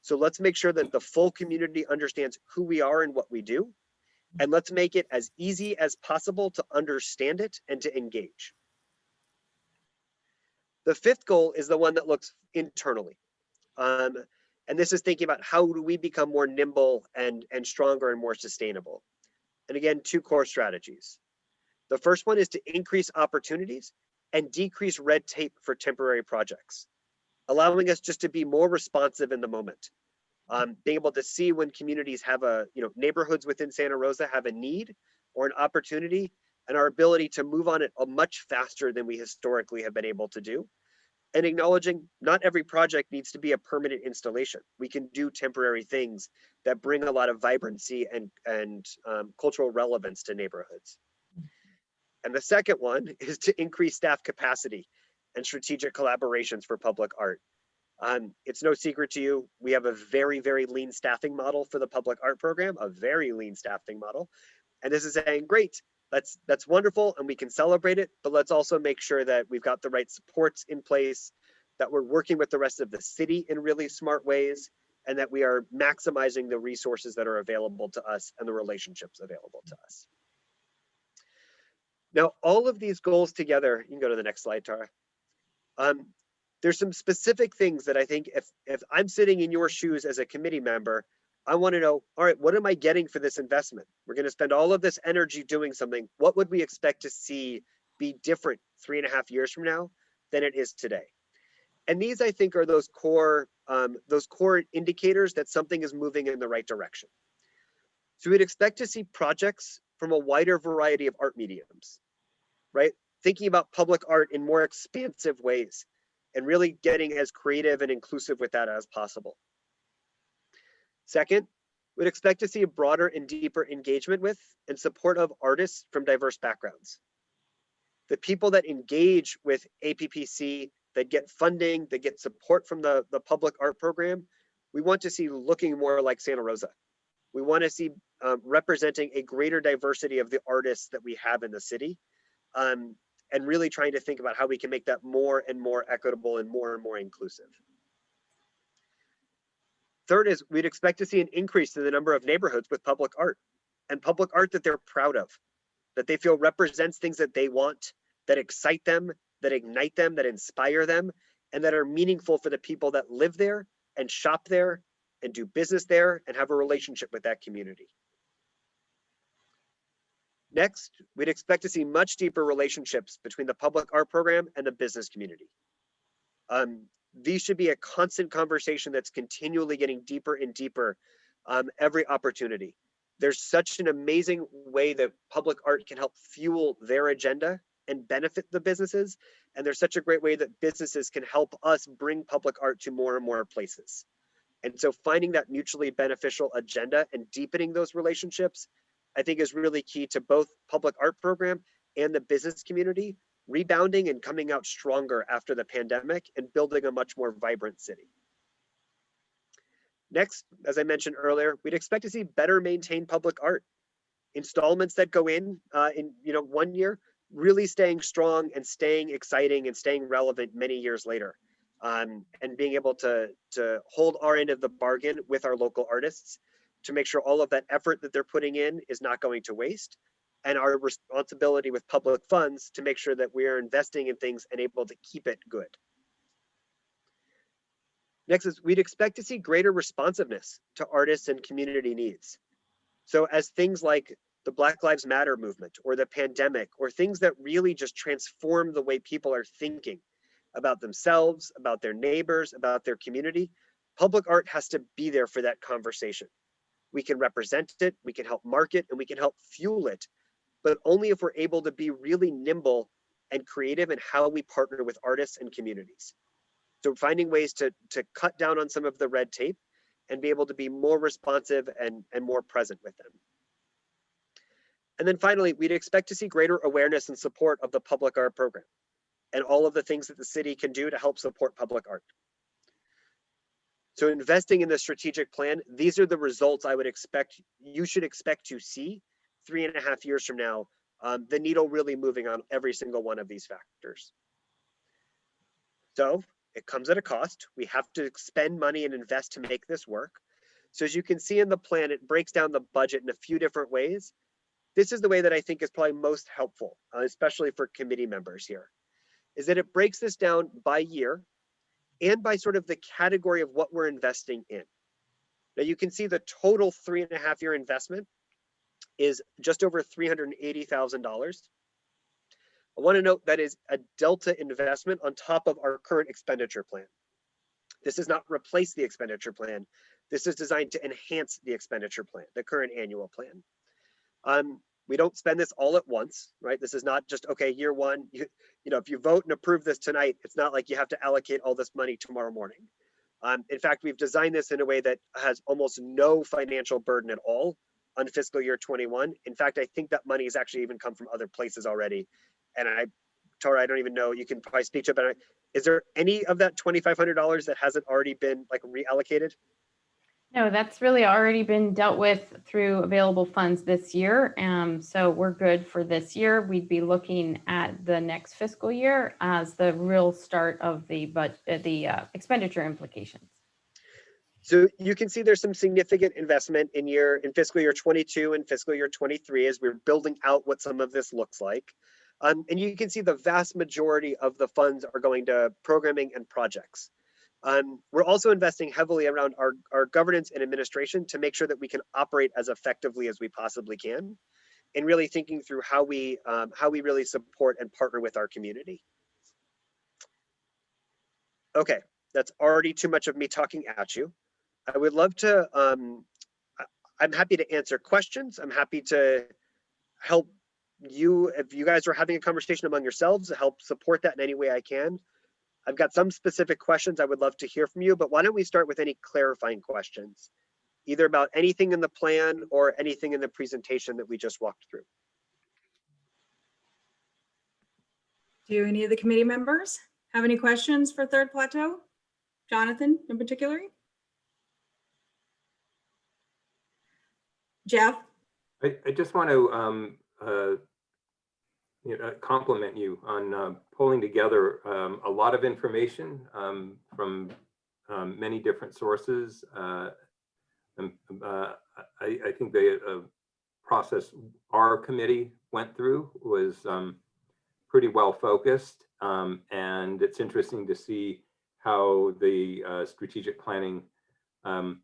So let's make sure that the full community understands who we are and what we do. And let's make it as easy as possible to understand it and to engage. The fifth goal is the one that looks internally. Um, and this is thinking about how do we become more nimble and, and stronger and more sustainable. And again, two core strategies. The first one is to increase opportunities and decrease red tape for temporary projects, allowing us just to be more responsive in the moment. Um, being able to see when communities have a, you know, neighborhoods within Santa Rosa have a need or an opportunity and our ability to move on it a much faster than we historically have been able to do. And acknowledging not every project needs to be a permanent installation. We can do temporary things that bring a lot of vibrancy and, and um, cultural relevance to neighborhoods. And the second one is to increase staff capacity and strategic collaborations for public art. Um, it's no secret to you, we have a very, very lean staffing model for the public art program, a very lean staffing model. And this is saying, great, that's that's wonderful and we can celebrate it, but let's also make sure that we've got the right supports in place, that we're working with the rest of the city in really smart ways, and that we are maximizing the resources that are available to us and the relationships available to us. Now, all of these goals together, you can go to the next slide, Tara. Um, there's some specific things that I think if, if I'm sitting in your shoes as a committee member, I want to know, all right, what am I getting for this investment? We're going to spend all of this energy doing something. What would we expect to see be different three and a half years from now than it is today? And these, I think, are those core, um, those core indicators that something is moving in the right direction. So we'd expect to see projects from a wider variety of art mediums, right? Thinking about public art in more expansive ways and really getting as creative and inclusive with that as possible. Second, we'd expect to see a broader and deeper engagement with and support of artists from diverse backgrounds. The people that engage with APPC, that get funding, that get support from the, the public art program, we want to see looking more like Santa Rosa. We want to see um, representing a greater diversity of the artists that we have in the city. Um, and really trying to think about how we can make that more and more equitable and more and more inclusive. Third is we'd expect to see an increase in the number of neighborhoods with public art and public art that they're proud of, that they feel represents things that they want, that excite them, that ignite them, that inspire them, and that are meaningful for the people that live there and shop there and do business there and have a relationship with that community. Next, we'd expect to see much deeper relationships between the public art program and the business community. Um, these should be a constant conversation that's continually getting deeper and deeper um, every opportunity. There's such an amazing way that public art can help fuel their agenda and benefit the businesses. And there's such a great way that businesses can help us bring public art to more and more places. And so finding that mutually beneficial agenda and deepening those relationships, I think is really key to both public art program and the business community rebounding and coming out stronger after the pandemic and building a much more vibrant city. Next, as I mentioned earlier, we'd expect to see better maintained public art. Installments that go in uh, in you know one year, really staying strong and staying exciting and staying relevant many years later. Um, and being able to, to hold our end of the bargain with our local artists to make sure all of that effort that they're putting in is not going to waste and our responsibility with public funds to make sure that we are investing in things and able to keep it good. Next is we'd expect to see greater responsiveness to artists and community needs. So as things like the Black Lives Matter movement or the pandemic or things that really just transform the way people are thinking about themselves, about their neighbors, about their community, public art has to be there for that conversation. We can represent it, we can help market, and we can help fuel it but only if we're able to be really nimble and creative in how we partner with artists and communities. So finding ways to, to cut down on some of the red tape and be able to be more responsive and, and more present with them. And then finally, we'd expect to see greater awareness and support of the public art program and all of the things that the city can do to help support public art. So investing in the strategic plan, these are the results I would expect, you should expect to see three and a half years from now, um, the needle really moving on every single one of these factors. So it comes at a cost. We have to spend money and invest to make this work. So as you can see in the plan, it breaks down the budget in a few different ways. This is the way that I think is probably most helpful, uh, especially for committee members here, is that it breaks this down by year and by sort of the category of what we're investing in. Now you can see the total three and a half year investment is just over $380,000. I want to note that is a delta investment on top of our current expenditure plan. This does not replace the expenditure plan. This is designed to enhance the expenditure plan, the current annual plan. Um, we don't spend this all at once, right? This is not just, okay, year one, you, you know, if you vote and approve this tonight, it's not like you have to allocate all this money tomorrow morning. Um, in fact, we've designed this in a way that has almost no financial burden at all on fiscal year 21. In fact, I think that money has actually even come from other places already. And I, Tara, I don't even know, you can probably speak to it, but I, is there any of that $2,500 that hasn't already been like reallocated? No, that's really already been dealt with through available funds this year. Um, so we're good for this year. We'd be looking at the next fiscal year as the real start of the but the uh, expenditure implications. So you can see there's some significant investment in year in fiscal year 22 and fiscal year 23 as we're building out what some of this looks like. Um, and you can see the vast majority of the funds are going to programming and projects. Um, we're also investing heavily around our, our governance and administration to make sure that we can operate as effectively as we possibly can and really thinking through how we um, how we really support and partner with our community. Okay, that's already too much of me talking at you. I would love to, um, I'm happy to answer questions. I'm happy to help you, if you guys are having a conversation among yourselves, help support that in any way I can. I've got some specific questions I would love to hear from you, but why don't we start with any clarifying questions, either about anything in the plan or anything in the presentation that we just walked through. Do any of the committee members have any questions for Third Plateau? Jonathan in particular? Jeff? I, I just want to um, uh, you know, compliment you on uh, pulling together um, a lot of information um, from um, many different sources. Uh, and, uh, I, I, think the uh, process our committee went through was um, pretty well focused. Um, and it's interesting to see how the uh, strategic planning um,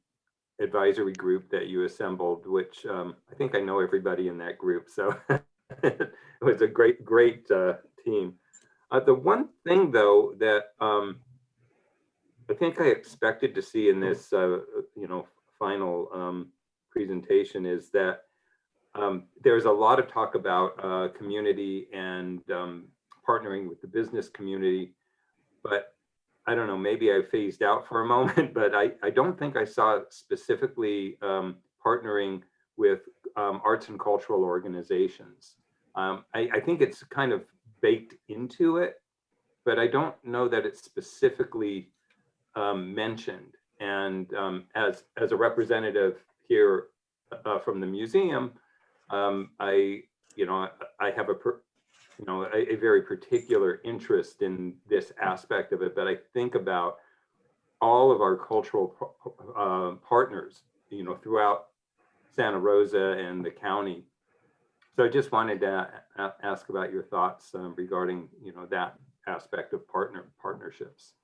advisory group that you assembled, which I think I know everybody in that group. So it was a great, great uh, team. Uh, the one thing though that um, I think I expected to see in this, uh, you know, final um, presentation is that um, there's a lot of talk about uh, community and um, partnering with the business community, but I don't know, maybe I phased out for a moment, but I, I don't think I saw specifically um, partnering with um, arts and cultural organizations. Um, I, I, think it's kind of baked into it, but I don't know that it's specifically um, mentioned. And um, as, as a representative here uh, from the museum, um, I, you know, I, I have a, per, you know, a, a, very particular interest in this aspect of it, but I think about all of our cultural uh, partners, you know, throughout Santa Rosa and the county. So I just wanted to ask about your thoughts um, regarding, you know, that aspect of partner partnerships.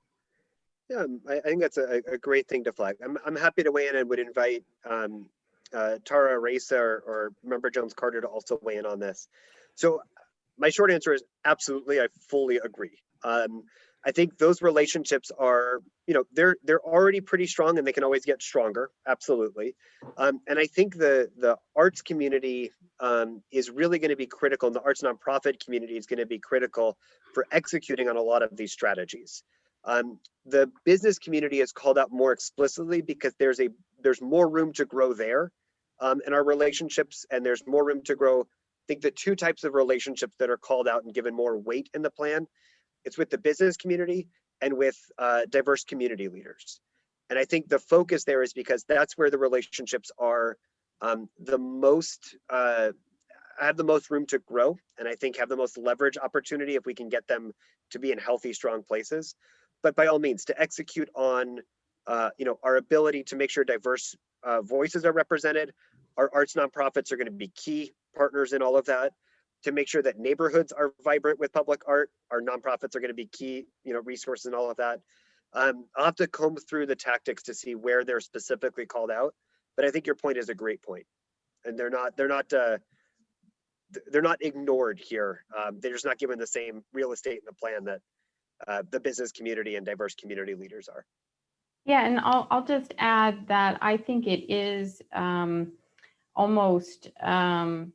Yeah, um, I, think that's a, a, great thing to flag. I'm, I'm happy to weigh in and would invite um, uh, Tara Raisa or, or Member Jones Carter to also weigh in on this. So my short answer is absolutely, I fully agree. Um, I think those relationships are, you know, they're they're already pretty strong and they can always get stronger. Absolutely. Um, and I think the the arts community um, is really going to be critical and the arts nonprofit community is going to be critical for executing on a lot of these strategies. Um, the business community is called out more explicitly because there's a there's more room to grow there um, in our relationships and there's more room to grow. Think the two types of relationships that are called out and given more weight in the plan, it's with the business community and with uh, diverse community leaders. And I think the focus there is because that's where the relationships are um, the most, uh, have the most room to grow. And I think have the most leverage opportunity if we can get them to be in healthy, strong places. But by all means, to execute on, uh, you know, our ability to make sure diverse uh, voices are represented. Our arts nonprofits are going to be key partners in all of that. To make sure that neighborhoods are vibrant with public art, our nonprofits are going to be key, you know, resources and all of that. Um, I'll have to comb through the tactics to see where they're specifically called out, but I think your point is a great point, and they're not they're not uh, they're not ignored here. Um, they're just not given the same real estate in the plan that uh, the business community and diverse community leaders are. Yeah, and I'll, I'll just add that I think it is um, almost, um,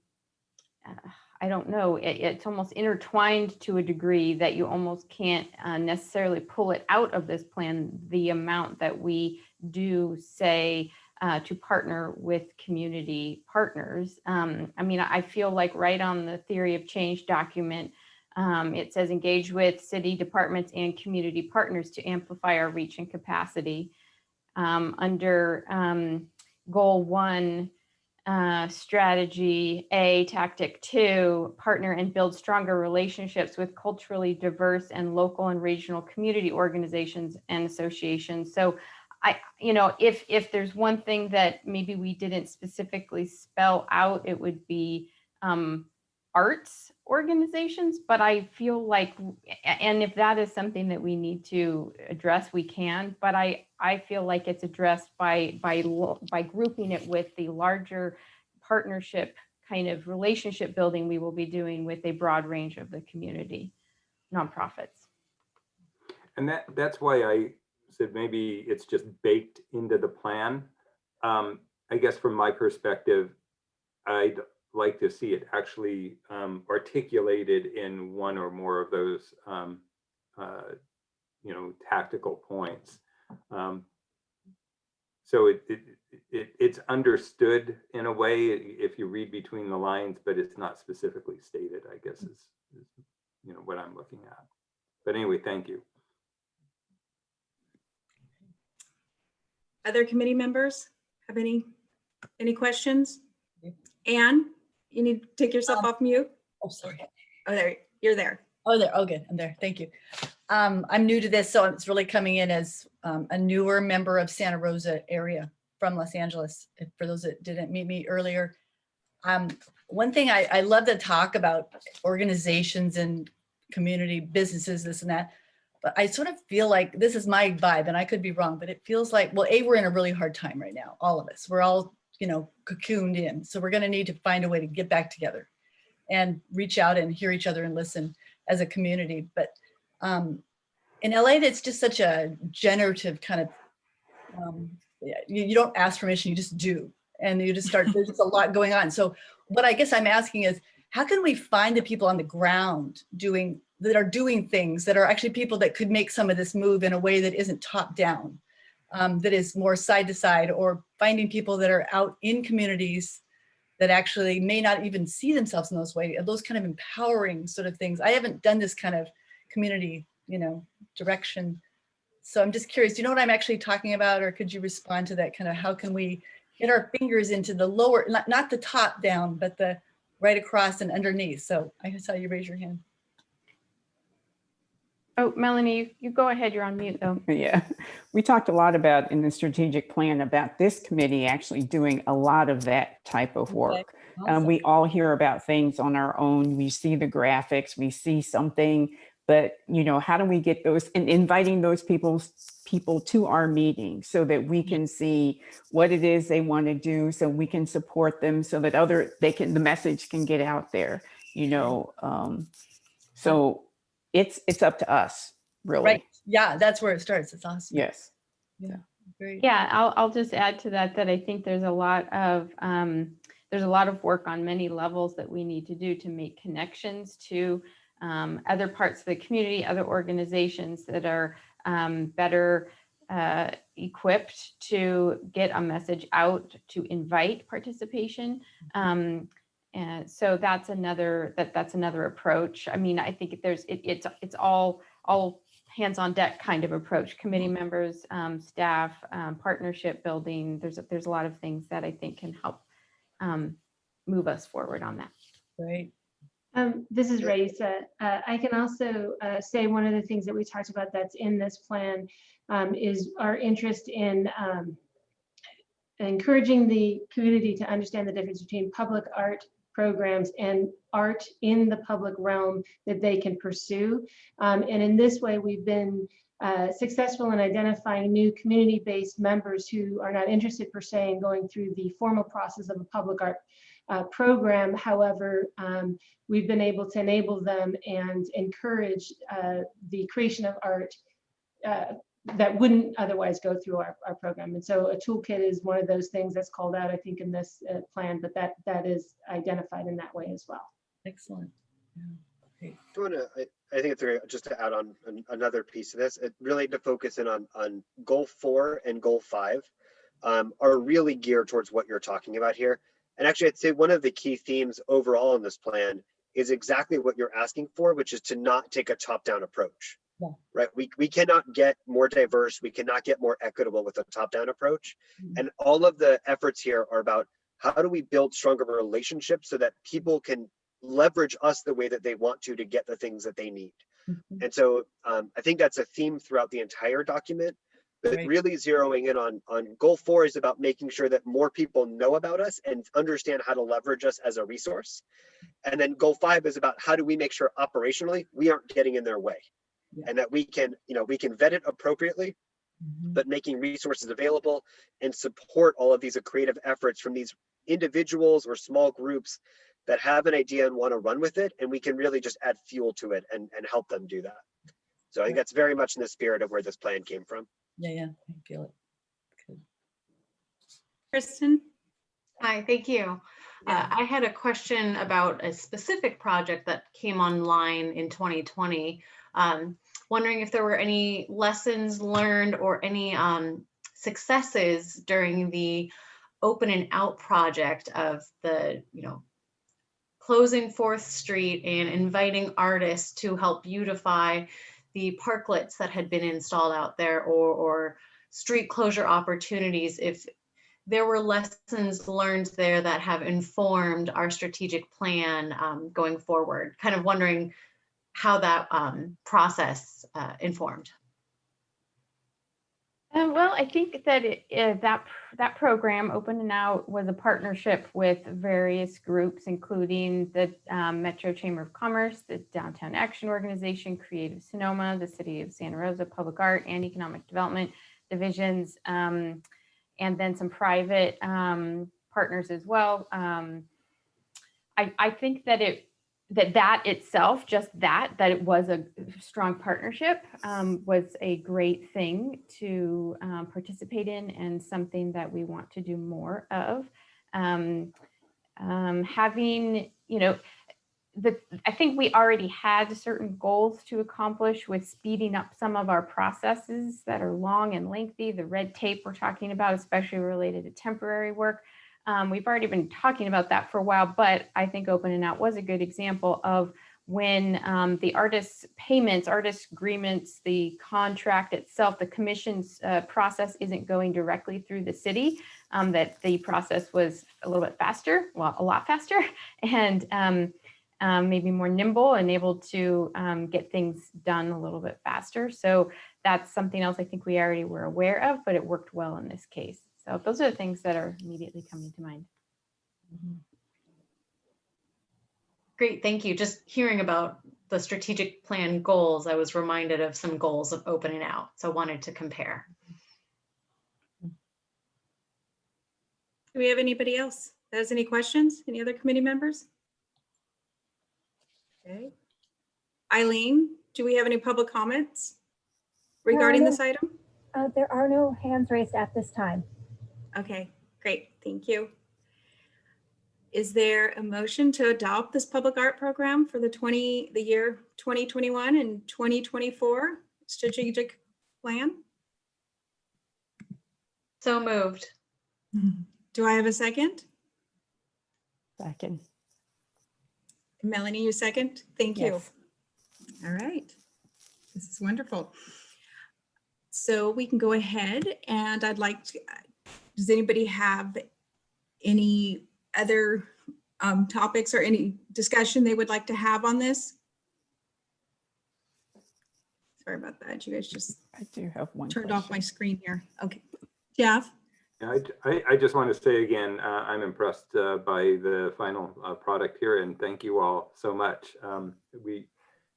uh, I don't know, it, it's almost intertwined to a degree that you almost can't uh, necessarily pull it out of this plan, the amount that we do say uh, to partner with community partners. Um, I mean, I feel like right on the theory of change document, um, it says engage with city departments and community partners to amplify our reach and capacity. Um, under um, goal one, uh, strategy A, tactic two, partner and build stronger relationships with culturally diverse and local and regional community organizations and associations. So I, you know, if if there's one thing that maybe we didn't specifically spell out, it would be um, arts organizations, but I feel like, and if that is something that we need to address, we can, but I, I feel like it's addressed by, by, by grouping it with the larger partnership kind of relationship building we will be doing with a broad range of the community nonprofits. And that, that's why I said maybe it's just baked into the plan. Um, I guess from my perspective, I'd like to see it actually um, articulated in one or more of those, um, uh, you know, tactical points. Um, so it, it, it, it's understood in a way if you read between the lines, but it's not specifically stated, I guess is, is you know, what I'm looking at. But anyway, thank you. Other committee members have any, any questions? Anne, you need to take yourself Um, off mute. Oh, sorry. Oh, there, you're there. Oh, there. Oh, good. I'm there. Thank you. Um, I'm new to this, so it's really coming in as um, a newer member of Santa Rosa area from Los Angeles. For those that didn't meet me earlier, um, one thing I, I love to talk about organizations and community businesses, this and that. But I sort of feel like this is my vibe, and I could be wrong, but it feels like, well, A, we're in a really hard time right now, all of us. We're all, you know, cocooned in. So we're going to need to find a way to get back together and reach out and hear each other and listen as a community. But um, in LA, that's just such a generative kind of, um, you, you don't ask permission, you just do. And you just start, there's just a lot going on. So what I guess I'm asking is, how can we find the people on the ground doing, that are doing things that are actually people that could make some of this move in a way that isn't top down, um, that is more side to side or finding people that are out in communities that actually may not even see themselves in those ways, those kind of empowering sort of things. I haven't done this kind of community, you know, direction. So I'm just curious, do you know what I'm actually talking about? Or could you respond to that kind of, how can we get our fingers into the lower, not, not the top down, but the right across and underneath. So I saw you raise your hand. Oh, Melanie, you, you go ahead. You're on mute though. Yeah, we talked a lot about in the strategic plan about this committee actually doing a lot of that type of work. Um, Awesome. we all hear about things on our own. We see the graphics, we see something, but you know, how do we get those and inviting those people people to our meeting so that we can see what it is they want to do, so we can support them, so that other they can the message can get out there. You know, um, so it's it's up to us, really. Right. Yeah, that's where it starts. It's awesome. Yes. Great. Yeah, I'll, I'll just add to that, that I think there's a lot of, um, there's a lot of work on many levels that we need to do to make connections to um, other parts of the community, other organizations that are um, better uh, equipped to get a message out to invite participation. Um, and so that's another that that's another approach. I mean, I think there's it, it's it's all all hands on deck kind of approach. Committee members, um, staff, um, partnership building. There's a- there's a lot of things that I think can help um, move us forward on that. Great. Um, this is Raisa. Uh, I can also uh, say one of the things that we talked about that's in this plan um, is our interest in um, encouraging the community to understand the difference between public art programs and art in the public realm that they can pursue. Um, and in this way, we've been uh, successful in identifying new community-based members who are not interested per se in going through the formal process of a public art uh, program. However, um, we've been able to enable them and encourage uh, the creation of art uh, that wouldn't otherwise go through our, our program. And so a toolkit is one of those things that's called out, I think, in this uh, plan, but that that is identified in that way as well. Excellent. Yeah, great. I wanna, I, I think it's great, just to add on an- another piece of this, it really to focus in on, on goal four and goal five um, are really geared towards what you're talking about here. And actually, I'd say one of the key themes overall in this plan is exactly what you're asking for, which is to not take a top-down approach. Yeah. Right? We, we cannot get more diverse, we cannot get more equitable with a top-down approach. Mhm. And all of the efforts here are about how do we build stronger relationships so that people can leverage us the way that they want to to get the things that they need. Mhm. And so um, I think that's a theme throughout the entire document. But Right. really zeroing in on on goal four is about making sure that more people know about us and understand how to leverage us as a resource. And then goal five is about how do we make sure operationally we aren't getting in their way. Yeah. And that we can, you know, we can vet it appropriately, Mhm. but making resources available and support all of these creative efforts from these individuals or small groups that have an idea and want to run with it and we can really just add fuel to it and, and help them do that so i think that's very much in the spirit of where this plan came from Yeah, yeah, I feel it. Good. Kristen? Hi, thank you. Uh, I had a question about a specific project that came online in 2020. Um, wondering if there were any lessons learned or any um, successes during the open and out project of the, you know, closing Fourth Street and inviting artists to help beautify the parklets that had been installed out there or, or street closure opportunities. If there were lessons learned there that have informed our strategic plan um, going forward. Kind of wondering how that um, process uh, informed. Uh, well, I think that it, uh, that that program, Open and Out, was a partnership with various groups, including the um, Metro Chamber of Commerce, the Downtown Action Organization, Creative Sonoma, the City of Santa Rosa Public Art and Economic Development divisions, um, and then some private um, partners as well. Um, I, I think that it that that itself, just that, that it was a strong partnership um, was a great thing to um, participate in and something that we want to do more of. Um, um, having, you know, the, I think we already had certain goals to accomplish with speeding up some of our processes that are long and lengthy, the red tape we're talking about, especially related to temporary work. Um, we've already been talking about that for a while, but I think Open and Out was a good example of when um, the artist's payments, artist agreements, the contract itself, the commission's uh, process isn't going directly through the city, um, that the process was a little bit faster, well, a lot faster, and um, um, maybe more nimble and able to um, get things done a little bit faster. So that's something else I think we already were aware of, but it worked well in this case. So those are the things that are immediately coming to mind. Mhm. Great, thank you. Just hearing about the strategic plan goals, I was reminded of some goals of open and out. So wanted to compare. Do we have anybody else that has any questions? Any other committee members? Okay. Eileen, do we have any public comments regarding no. this item? Uh, there are no hands raised at this time. Okay, great, thank you. Is there a motion to adopt this public art program for the 20, the year 2021 and 2024 strategic plan? So moved. Do I have a second? Second. Melanie, you second? Thank you. Yes. All right. This is wonderful. So we can go ahead and I'd like to, does anybody have any other um, topics or any discussion they would like to have on this? Sorry about that. You guys just I do have one. turned off my screen here. Okay. Jeff? Yeah, I, I, I just want to say again, uh, I'm impressed uh, by the final uh, product here and thank you all so much. Um, we,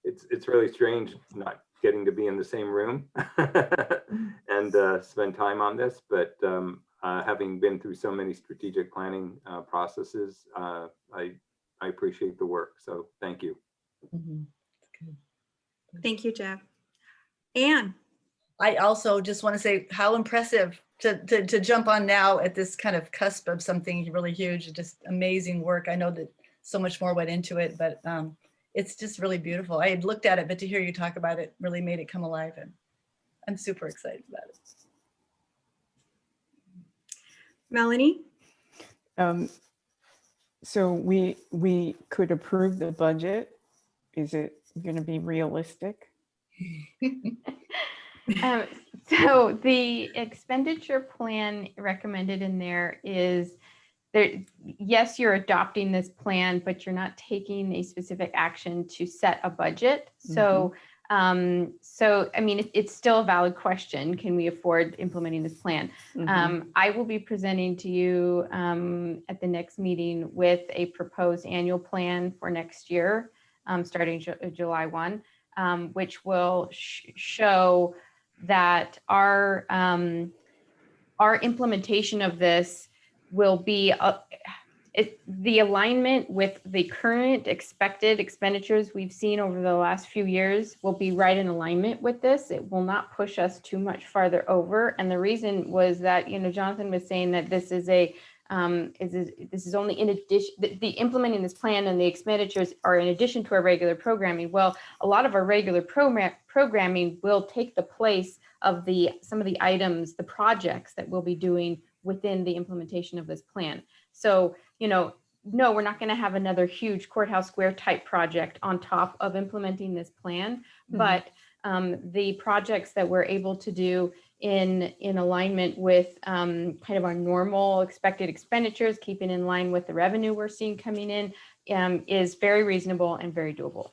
it's, it's really strange not getting to be in the same room and uh, spend time on this, but um, uh, having been through so many strategic planning uh, processes, uh, I, I appreciate the work. So thank you. Thank you, Jeff. Anne? I also just want to say how impressive to, to, to jump on now at this kind of cusp of something really huge, just amazing work. I know that so much more went into it, but um, it's just really beautiful. I had looked at it, but to hear you talk about it really made it come alive and I'm super excited about it. Melanie? Um, so we, we could approve the budget. Is it going to be realistic? Um, So the expenditure plan recommended in there is there, yes, you're adopting this plan, but you're not taking a specific action to set a budget. So, um, so, I mean, it- it's still a valid question. Can we afford implementing this plan? Mhm. Um, I will be presenting to you um, at the next meeting with a proposed annual plan for next year, um, starting Ju- July 1, um, which will sh- show that our um, our implementation of this will be uh, it, the alignment with the current expected expenditures we've seen over the last few years will be right in alignment with this. It will not push us too much farther over. And the reason was that, you know, Jonathan was saying that this is a, um, is, is this is only in addition, the, the implementing this plan and the expenditures are in addition to our regular programming. Well, a lot of our regular program programming will take the place of the, some of the items, the projects that we'll be doing within the implementation of this plan. So, you know, no, we're not going to have another huge courthouse square type project on top of implementing this plan. Mhm. But um, the projects that we're able to do in, in alignment with um, kind of our normal expected expenditures, keeping in line with the revenue we're seeing coming in um, is very reasonable and very doable.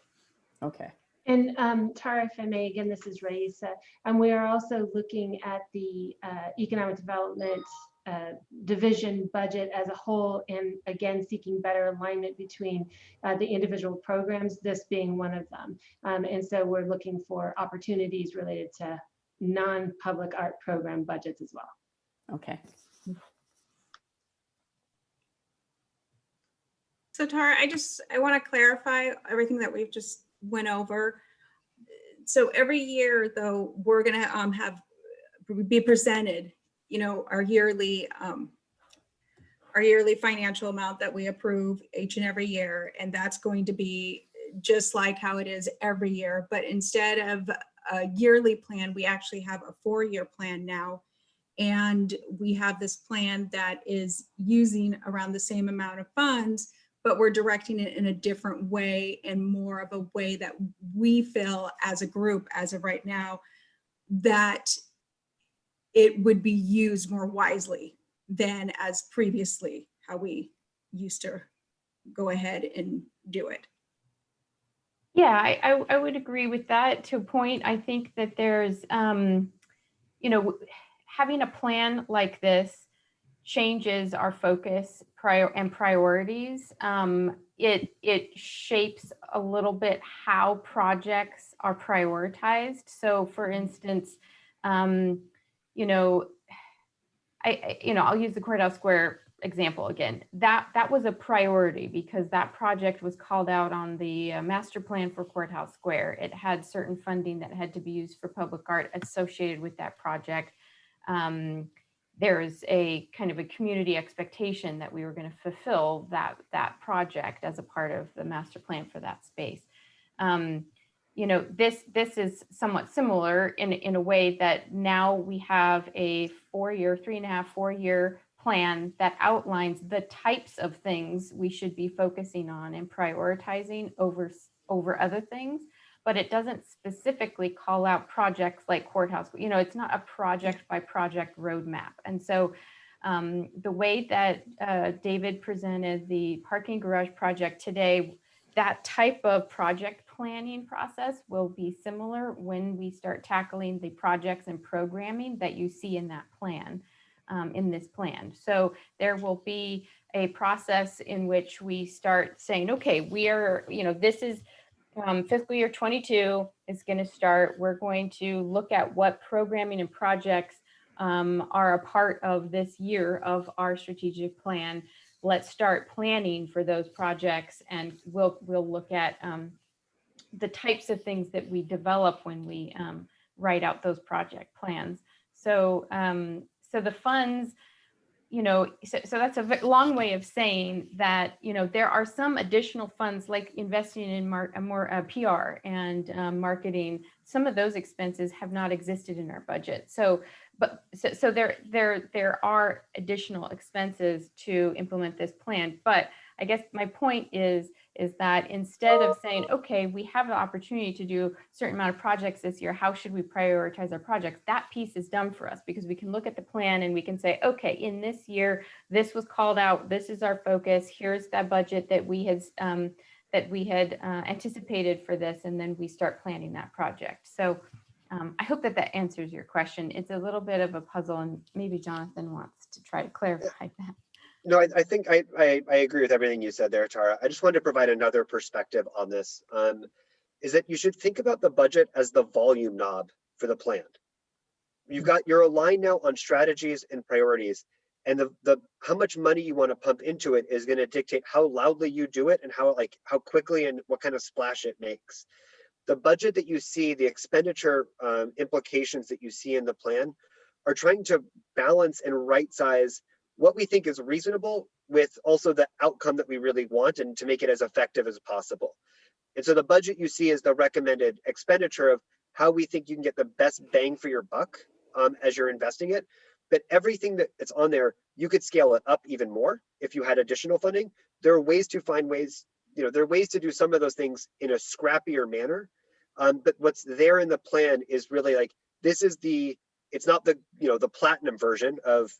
Okay. And um, Tara, if I may, again, this is Raisa, and we are also looking at the uh, economic development uh, division budget as a whole, and again, seeking better alignment between uh, the individual programs, this being one of them. Um, And so we're looking for opportunities related to non-public art program budgets as well. Okay. So Tara, I just, I want to clarify everything that we've just went over. So every year though, we're gonna um have, be presented, you know, our yearly, um, our yearly financial amount that we approve each and every year. And that's going to be just like how it is every year. But instead of a yearly plan, we actually have a four-year plan now. And we have this plan that is using around the same amount of funds, but we're directing it in a different way and more of a way that we feel as a group, as of right now, that it would be used more wisely than as previously how we used to go ahead and do it. Yeah, I, I, I would agree with that to a point. I think that there's, um, you know, having a plan like this changes our focus prior and priorities. Um, it, it shapes a little bit how projects are prioritized. So for instance, um, you know, I, you know, I'll use the courthouse square example again. That that was a priority because that project was called out on the uh, master plan for courthouse square. It had certain funding that had to be used for public art associated with that project. Um, there is a kind of a community expectation that we were going to fulfill that that project as a part of the master plan for that space. Um, you know, this, this is somewhat similar in, in a way that now we have a four-year, three and a half, four-year plan that outlines the types of things we should be focusing on and prioritizing over, over other things. But it doesn't specifically call out projects like courthouse, you know, it's not a project by project roadmap. And so um, the way that uh, David presented the parking garage project today, that type of project planning process will be similar when we start tackling the projects and programming that you see in that plan, um, in this plan. So there will be a process in which we start saying, okay, we are, you know, this is um, fiscal year 22 is going to start. We're going to look at what programming and projects um, are a part of this year of our strategic plan. Let's start planning for those projects and we'll, we'll look at um, the types of things that we develop when we um, write out those project plans. So, um, so the funds, you know, so, so that's a long way of saying that, you know, there are some additional funds like investing in mar- more uh, PR and um, marketing. Some of those expenses have not existed in our budget. So, but so, so there, there, there are additional expenses to implement this plan. But I guess my point is, is that instead of saying, okay, we have the opportunity to do a certain amount of projects this year, how should we prioritize our projects? That piece is done for us because we can look at the plan and we can say, okay, in this year, this was called out, this is our focus, here's that budget that we had, um, that we had uh, anticipated for this, and then we start planning that project. So um, I hope that that answers your question. It's a little bit of a puzzle and maybe Jonathan wants to try to clarify that. No, I, I think I, I, I agree with everything you said there, Tara. I just wanted to provide another perspective on this. Um, is that you should think about the budget as the volume knob for the plan. You've got, you're aligned now on strategies and priorities. And the, the, how much money you want to pump into it is going to dictate how loudly you do it and how, like, how quickly and what kind of splash it makes. The budget that you see, the expenditure um, implications that you see in the plan are trying to balance and right size what we think is reasonable with also the outcome that we really want and to make it as effective as possible. And so the budget you see is the recommended expenditure of how we think you can get the best bang for your buck um, as you're investing it. But everything that it's on there, you could scale it up even more if you had additional funding. There are ways to find ways, you know, there are ways to do some of those things in a scrappier manner. Um, but what's there in the plan is really like, this is the, it's not the, you know, the platinum version of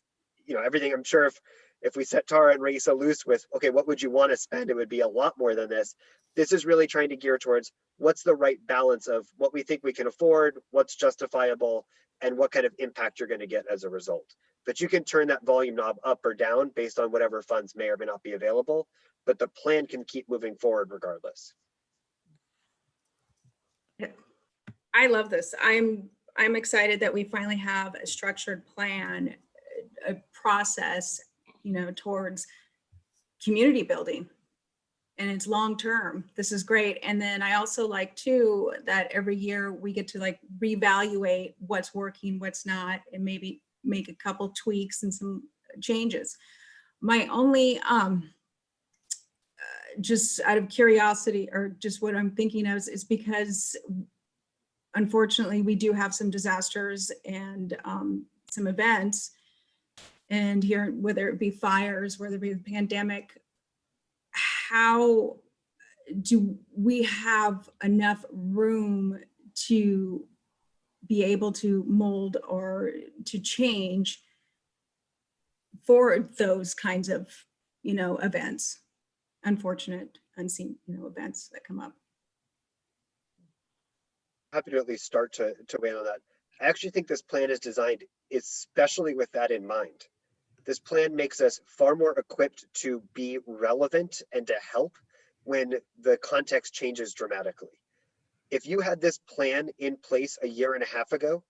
you know, everything. I'm sure if if we set Tara and Raisa loose with, okay, what would you want to spend? It would be a lot more than this. This is really trying to gear towards what's the right balance of what we think we can afford, what's justifiable, and what kind of impact you're going to get as a result. But you can turn that volume knob up or down based on whatever funds may or may not be available. But the plan can keep moving forward regardless. I love this. I'm, I'm excited that we finally have a structured plan, a process, you know, towards community building. And it's long-term. This is great. And then I also like too, that every year we get to like reevaluate what's working, what's not, and maybe make a couple tweaks and some changes. My only, um, uh, just out of curiosity or just what I'm thinking of is, is because unfortunately, we do have some disasters and um, some events. And here, whether it be fires, whether it be the pandemic, how do we have enough room to be able to mold or to change for those kinds of, you know, events, unfortunate, unseen, you know, events that come up? happy to at least start to, to weigh in on that. I actually think this plan is designed especially with that in mind. This plan makes us far more equipped to be relevant and to help when the context changes dramatically. If you had this plan in place a year and a half ago,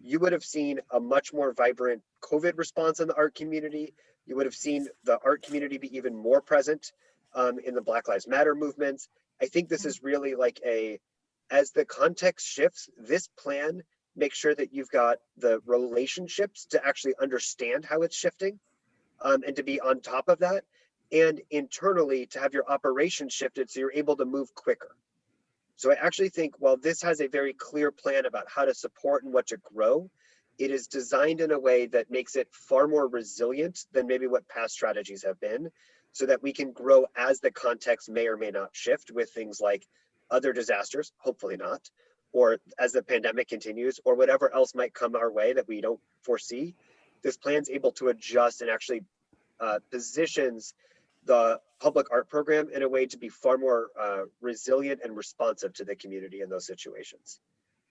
you would have seen a much more vibrant COVID response in the art community. You would have seen the art community be even more present um, in the Black Lives Matter movements. I think this is really like a, as the context shifts, this plan makes sure that you've got the relationships to actually understand how it's shifting um, and to be on top of that and internally to have your operations shifted so you're able to move quicker. So I actually think while this has a very clear plan about how to support and what to grow, it is designed in a way that makes it far more resilient than maybe what past strategies have been so that we can grow as the context may or may not shift with things like other disasters, hopefully not, or as the pandemic continues or whatever else might come our way that we don't foresee. This plan's able to adjust and actually uh, positions the public art program in a way to be far more uh, resilient and responsive to the community in those situations.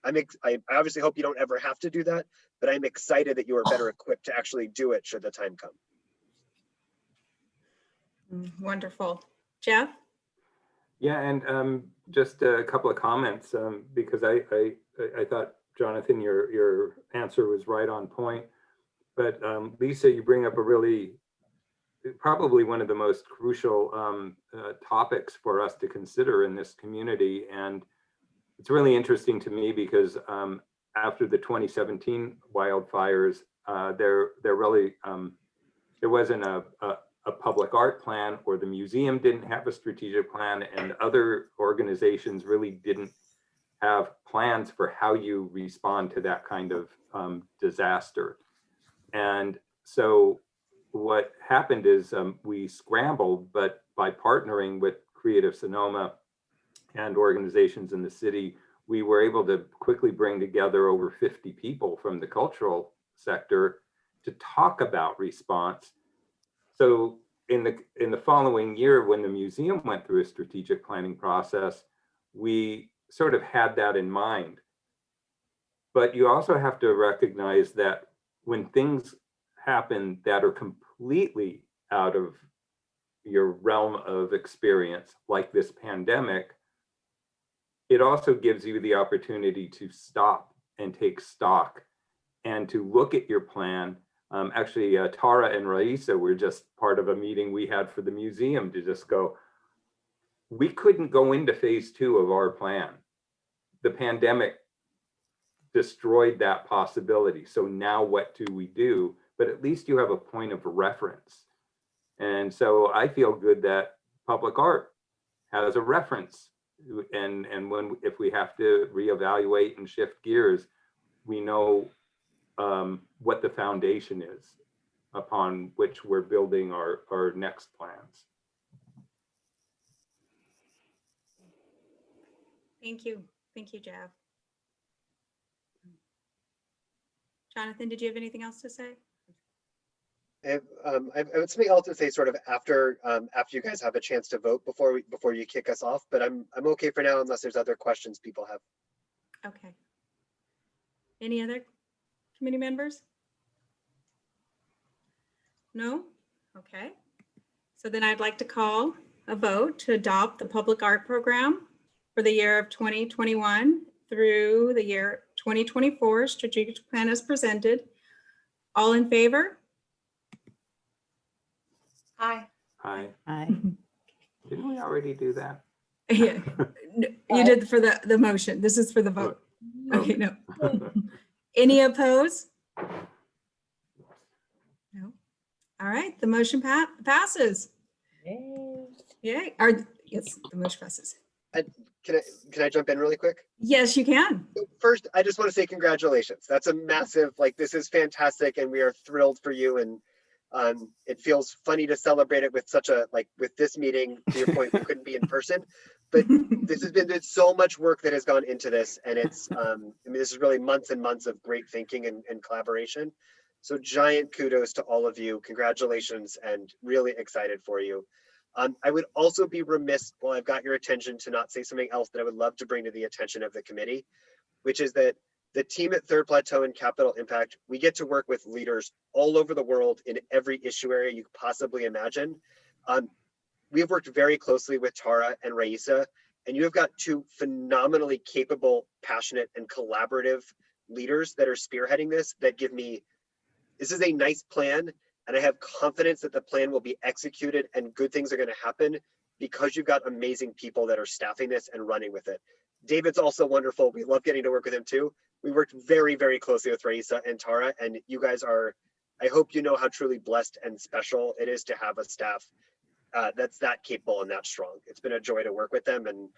I'm ex- I I obviously hope you don't ever have to do that, but I'm excited that you are better equipped to actually do it should the time come. Mm, Wonderful. Jeff? Yeah, and um, just a couple of comments, um, because I, I, I thought, Jonathan, your, your answer was right on point. But um, Lisa, you bring up a really, probably one of the most crucial um, uh, topics for us to consider in this community. And it's really interesting to me because um, after the 2017 wildfires, uh, there, there really, um, there wasn't a, a, a public art plan or the museum didn't have a strategic plan and other organizations really didn't have plans for how you respond to that kind of um, disaster. And so what happened is um, we scrambled, but by partnering with Creative Sonoma and organizations in the city, we were able to quickly bring together over 50 people from the cultural sector to talk about response. So in the in the following year, when the museum went through a strategic planning process, we sort of had that in mind. But you also have to recognize that when things happen that are completely out of your realm of experience, like this pandemic, it also gives you the opportunity to stop and take stock and to look at your plan. Um, actually, uh, Tara and Raisa were just part of a meeting we had for the museum to just go, we couldn't go into phase two of our plan. The pandemic destroyed that possibility. So now what do we do? But at least you have a point of reference. And so I feel good that public art has a reference. And, and when, if we have to reevaluate and shift gears, we know um, what the foundation is upon which we're building our, our next plans. Thank you. Thank you, Jeff. Jonathan, did you have anything else to say? I have, um, I have I have something else to say sort of after, um, after you guys have a chance to vote before we, before you kick us off, but I'm, I'm okay for now unless there's other questions people have. Okay. Any other committee members? No? Okay. So then I'd like to call a vote to adopt the public art program for the year of 2021 through the year 2024 strategic plan as presented. All in favor? Hi. Hi, Aye. didn't we already do that? Yeah, You did for the, the motion. This is for the vote. Okay, no. Any opposed? No. All right, the motion pa- passes. Yay, or, yes, the motion passes. Can I, can I jump in really quick? Yes, you can. First, I just want to say congratulations. That's a massive, like, this is fantastic and we are thrilled for you and um, it feels funny to celebrate it with such a, like, with this meeting, to your point, we couldn't be in person. But this has been, there's so much work that has gone into this and it's, um, I mean, this is really months and months of great thinking and, and collaboration. So giant kudos to all of you. Congratulations and really excited for you. Um, I would also be remiss, while I've got your attention, to not say something else that I would love to bring to the attention of the committee, which is that the team at Third Plateau and Capital Impact, we get to work with leaders all over the world in every issue area you could possibly imagine. Um, we have worked very closely with Tara and Raisa, and you have got two phenomenally capable, passionate, and collaborative leaders that are spearheading this that give me, this is a nice plan, and I have confidence that the plan will be executed and good things are going to happen because you've got amazing people that are staffing this and running with it. David's also wonderful. We love getting to work with him too. We worked very, very closely with Raisa and Tara, and you guys are, I hope you know how truly blessed and special it is to have a staff uh, that's that capable and that strong. It's been a joy to work with them, and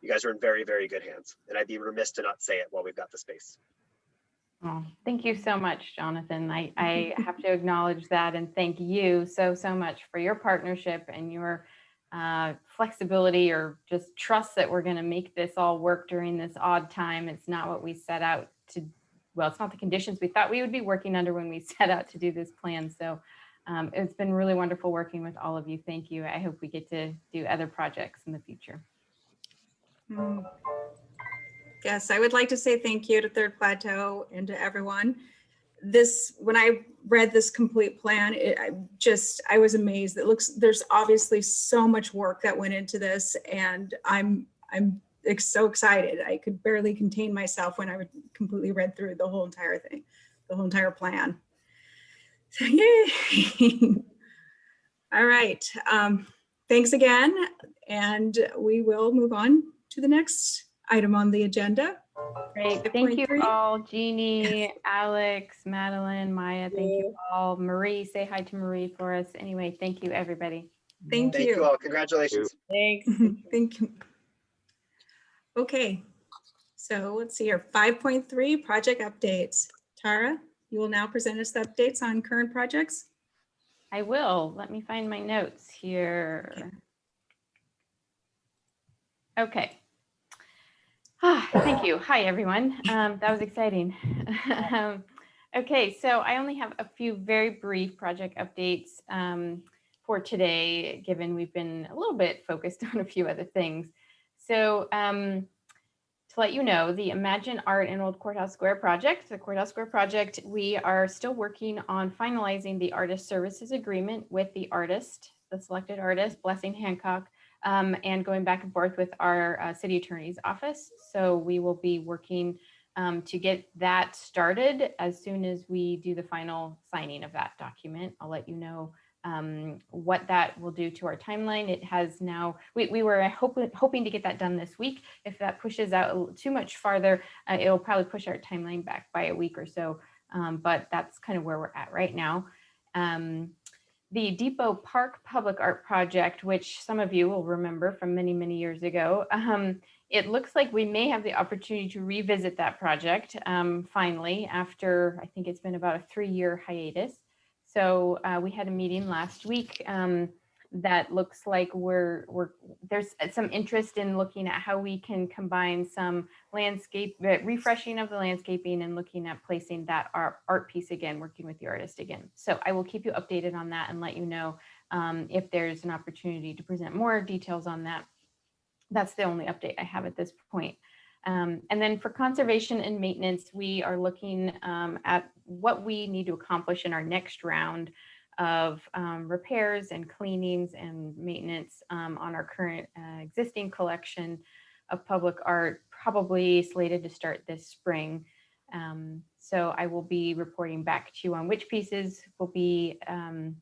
you guys are in very, very good hands. And I'd be remiss to not say it while we've got the space. Oh, thank you so much, Jonathan. I, I have to acknowledge that and thank you so, so much for your partnership and your uh, flexibility or just trust that we're going to make this all work during this odd time. It's not what we set out to, well, it's not the conditions we thought we would be working under when we set out to do this plan. So um, it's been really wonderful working with all of you. Thank you. I hope we get to do other projects in the future. Mm. Yes, I would like to say thank you to Third Plateau and to everyone. This, when I read this complete plan, it, I just, I was amazed. It looks, there's obviously so much work that went into this and I'm, I'm ex- so excited. I could barely contain myself when I would completely read through the whole entire thing, the whole entire plan. So yay. All right, um, thanks again. And we will move on to the next item on the agenda. Great. Thank you 5.3. all, Jeannie, Alex, Madeline, Maya. Thank you all. Marie, say hi to Marie for us. Anyway, thank you, everybody. Thank Thank you you. all. Congratulations. Thanks. Thank you. Okay, so let's see here, 5.3 project updates. Tara, you will now present us the updates on current projects. I will. Let me find my notes here. Okay. Ah, Thank you. Hi, everyone. Um, That was exciting. Um, Okay, so I only have a few very brief project updates um, for today, given we've been a little bit focused on a few other things. So um, to let you know, the Imagine Art in Old Courthouse Square project, the Courthouse Square project, we are still working on finalizing the artist services agreement with the artist, the selected artist, Blessing Hancock, um, and going back and forth with our uh, city attorney's office. So we will be working um, to get that started as soon as we do the final signing of that document. I'll let you know um, what that will do to our timeline. It has now, we, we were hoping, hoping to get that done this week. If that pushes out too much farther, uh, it'll probably push our timeline back by a week or so. Um, but that's kind of where we're at right now. Um, the Depot Park Public Art Project, which some of you will remember from many, many years ago, um, it looks like we may have the opportunity to revisit that project um, finally after I think it's been about a three-year hiatus. So uh, we had a meeting last week um, that looks like we're we're there's some interest in looking at how we can combine some landscape uh, refreshing of the landscaping and looking at placing that art, art piece again, working with the artist again. So I will keep you updated on that and let you know um, if there's an opportunity to present more details on that that's the only update I have at this point. Um, and then for conservation and maintenance, we are looking um, at what we need to accomplish in our next round of um, repairs and cleanings and maintenance um, on our current uh, existing collection of public art, probably slated to start this spring. Um, so I will be reporting back to you on which pieces will be um,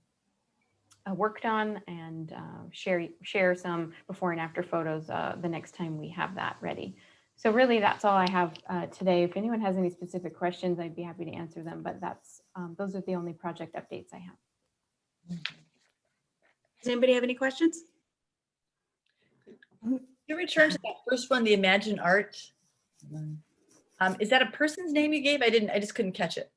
uh, worked on and uh, share share some before and after photos uh, the next time we have that ready. So really, that's all I have uh, today. If anyone has any specific questions, I'd be happy to answer them. But that's um, those are the only project updates I have. Does anybody have any questions? You return to that first one, the Imagine Art. Um, is that a person's name you gave? I didn't, I just couldn't catch it.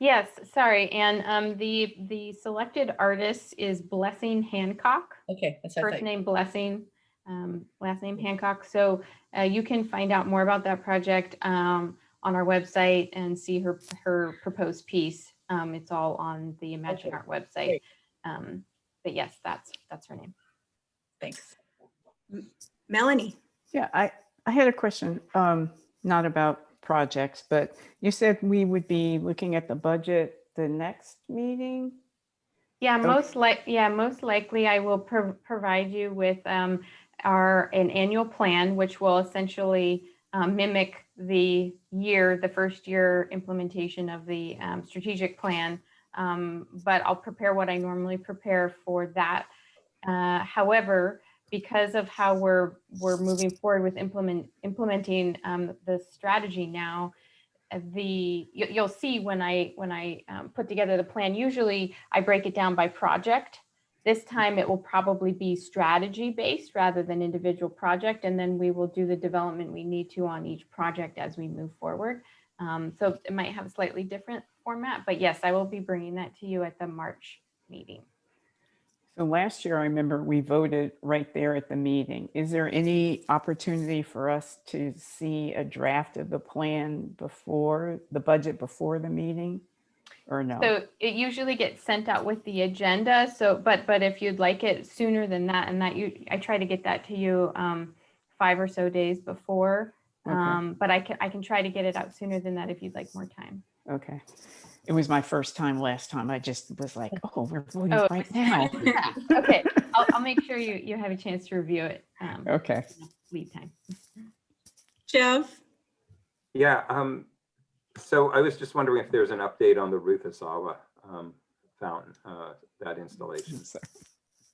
Yes, sorry. And um, the the selected artist is Blessing Hancock. Okay, that's First name Blessing, um, last name Hancock. So uh, you can find out more about that project um, on our website and see her her proposed piece. Um, it's all on the Imagine Okay, Art website. Um, but yes, that's that's her name. Thanks. Melanie? Yeah, I, I had a question, um, not about projects, but you said we would be looking at the budget the next meeting? Yeah, Okay. most like, yeah, most likely I will pro- provide you with um, our, an annual plan, which will essentially um, mimic the year, the first year implementation of the um, strategic plan. Um, But I'll prepare what I normally prepare for that. Uh, However, because of how we're, we're moving forward with implement, implementing um, the strategy now, uh, the, you- you'll see when I, when I um, put together the plan, usually I break it down by project This time it will probably be strategy based rather than individual project. And then we will do the development we need to on each project as we move forward. Um, so it might have a slightly different format, but yes, I will be bringing that to you at the March meeting. So last year, I remember we voted right there at the meeting. Is there any opportunity for us to see a draft of the plan before, the budget before the meeting? Or no? So it usually gets sent out with the agenda. So, but, but if you'd like it sooner than that, and that you, I try to get that to you um, five or so days before. Okay. Um, but I can, I can try to get it out sooner than that if you'd like more time. Okay. It was my first time last time. I just was like, oh, we're voting Oh, right now. Yeah, Okay, I'll, I'll make sure you, you have a chance to review it. um, Okay. Lead time. Jeff? Yeah, um, so I was just wondering if there's an update on the Ruth Asawa um, fountain, uh, that installation.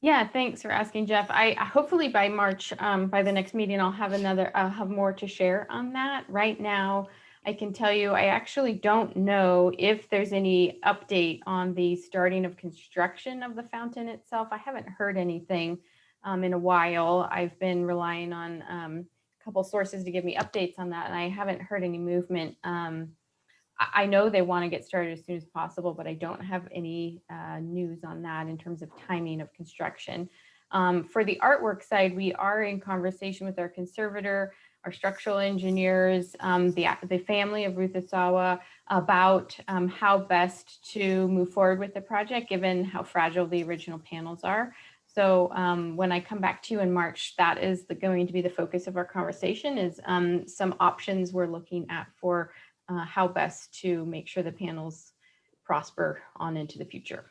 Yeah, thanks for asking, Jeff. I I- hopefully by March, um, by the next meeting, I'll have another, I'll have more to share on that. Right now, I can tell you, I actually don't know if there's any update on the starting of construction of the fountain itself. I haven't heard anything um, in a while. I've been relying on um, a couple sources to give me updates on that, and I haven't heard any movement. Um, I know they want to get started as soon as possible, but I don't have any uh, news on that in terms of timing of construction. Um, For the artwork side, we are in conversation with our conservator, our structural engineers, um, the, the family of Ruth Asawa about um, how best to move forward with the project, given how fragile the original panels are. So um, when I come back to you in March, that is the, going to be the focus of our conversation is um, some options we're looking at for uh, how best to make sure the panels prosper on into the future.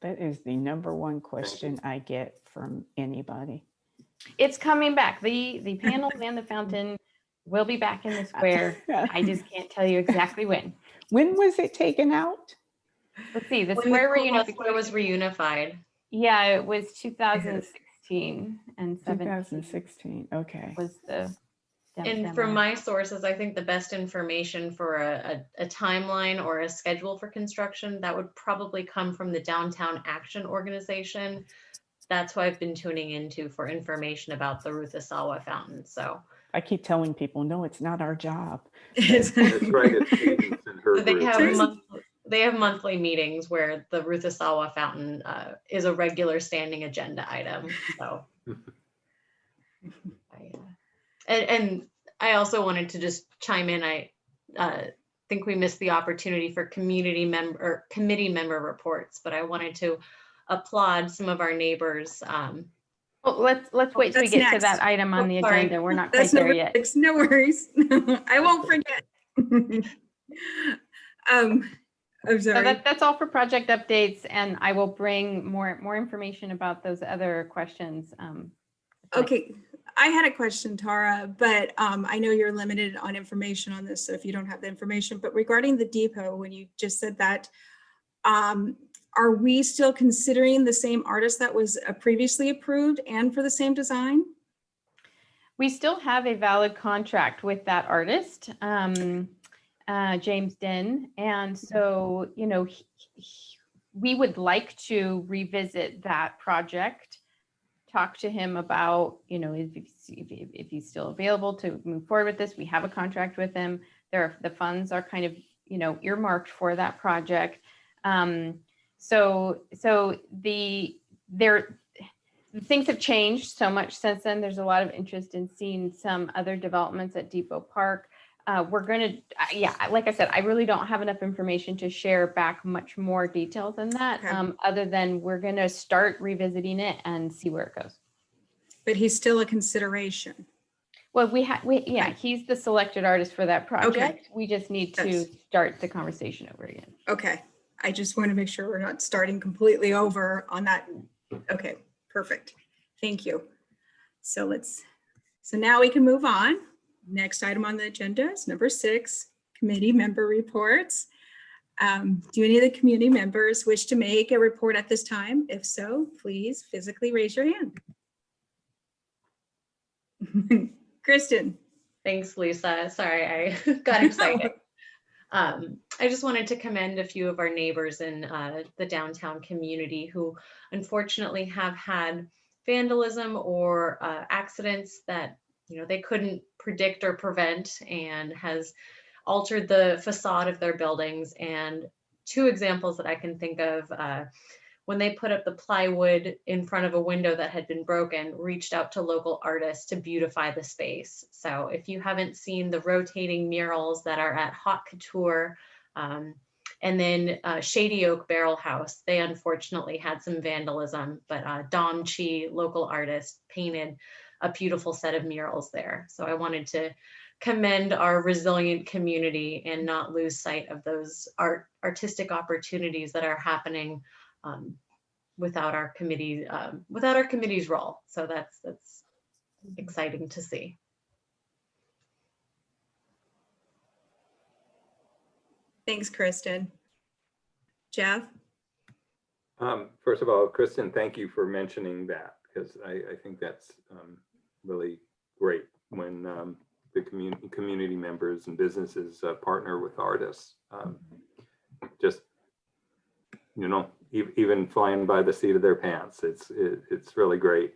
That is the number one question I get from anybody. It's coming back. The, the panels and the fountain will be back in the square. I just can't tell you exactly when. When was it taken out? Let's see, the When the square Courthouse Square was reunified. Yeah, it was 2016 and 17 2016, okay. was the. Dem- And from my sources, I think the best information for a, a, a timeline or a schedule for construction, that would probably come from the Downtown Action Organization. That's who I've been tuning into for information about the Ruth Asawa Fountain, so. I keep telling people, no, it's not our job. That's right, it's her They have, month- they have monthly meetings where the Ruth Asawa Fountain uh, is a regular standing agenda item, so. I, uh, And, and I also wanted to just chime in, I uh, think we missed the opportunity for community member, or committee member reports, but I wanted to applaud some of our neighbors. um, Well, let's, let's wait till we That's get to that item on Oh, the sorry. agenda. We're not quite That's there yet. six, no worries. I won't forget. Um, I'm So sorry. that, that's all for project updates and I will bring more, more information about those other questions. um, tonight. Okay, I had a question, Tara, but um, I know you're limited on information on this, so if you don't have the information, but regarding the depot, when you just said that, um, are we still considering the same artist that was uh, previously approved and for the same design? We still have a valid contract with that artist, um, uh, James Den. And so, you know, he- he- we would like to revisit that project, talk to him about, you know, if, if if he's still available to move forward with this. We have a contract with him. There, are the funds are kind of, you know, earmarked for that project. Um, so, so the, there, things have changed so much since then. There's a lot of interest in seeing some other developments at Depot Park. Uh, we're going to, yeah, like I said, I really don't have enough information to share back much more detail than that, Okay. um, other than we're going to start revisiting it and see where it goes. But he's still a consideration. Well, we had, we, yeah, he's the selected artist for that project. Okay. We just need to Yes. start the conversation over again. Okay, I just want to make sure we're not starting completely over on that. Okay, perfect. Thank you. So let's, so now we can move on. Next item on the agenda is number six, committee member reports. Um, Do any of the community members wish to make a report at this time? If so, please physically raise your hand. Kristen? Thanks, Lisa. Sorry, I got excited. Um, I just wanted to commend a few of our neighbors in uh, the downtown community who unfortunately have had vandalism or uh, accidents that you know they couldn't predict or prevent and has altered the facade of their buildings. And two examples that i can think of uh, when they put up the plywood in front of a window that had been broken reached out to local artists to beautify the space. So if you haven't seen the rotating murals that are at hot couture um, and then uh, Shady Oak Barrel House, they unfortunately had some vandalism, but uh, Dom Chi, local artist, painted a beautiful set of murals there. So I wanted to commend our resilient community and not lose sight of those art artistic opportunities that are happening um, without our committee, um, without our committee's role. So that's that's exciting to see. Thanks, Kristen. Jeff? Um, first of all, Kristen, thank you for mentioning that because I, I think that's um, really great when um, the community community members and businesses uh, partner with artists. Um, just you know, e even flying by the seat of their pants, it's it, it's really great.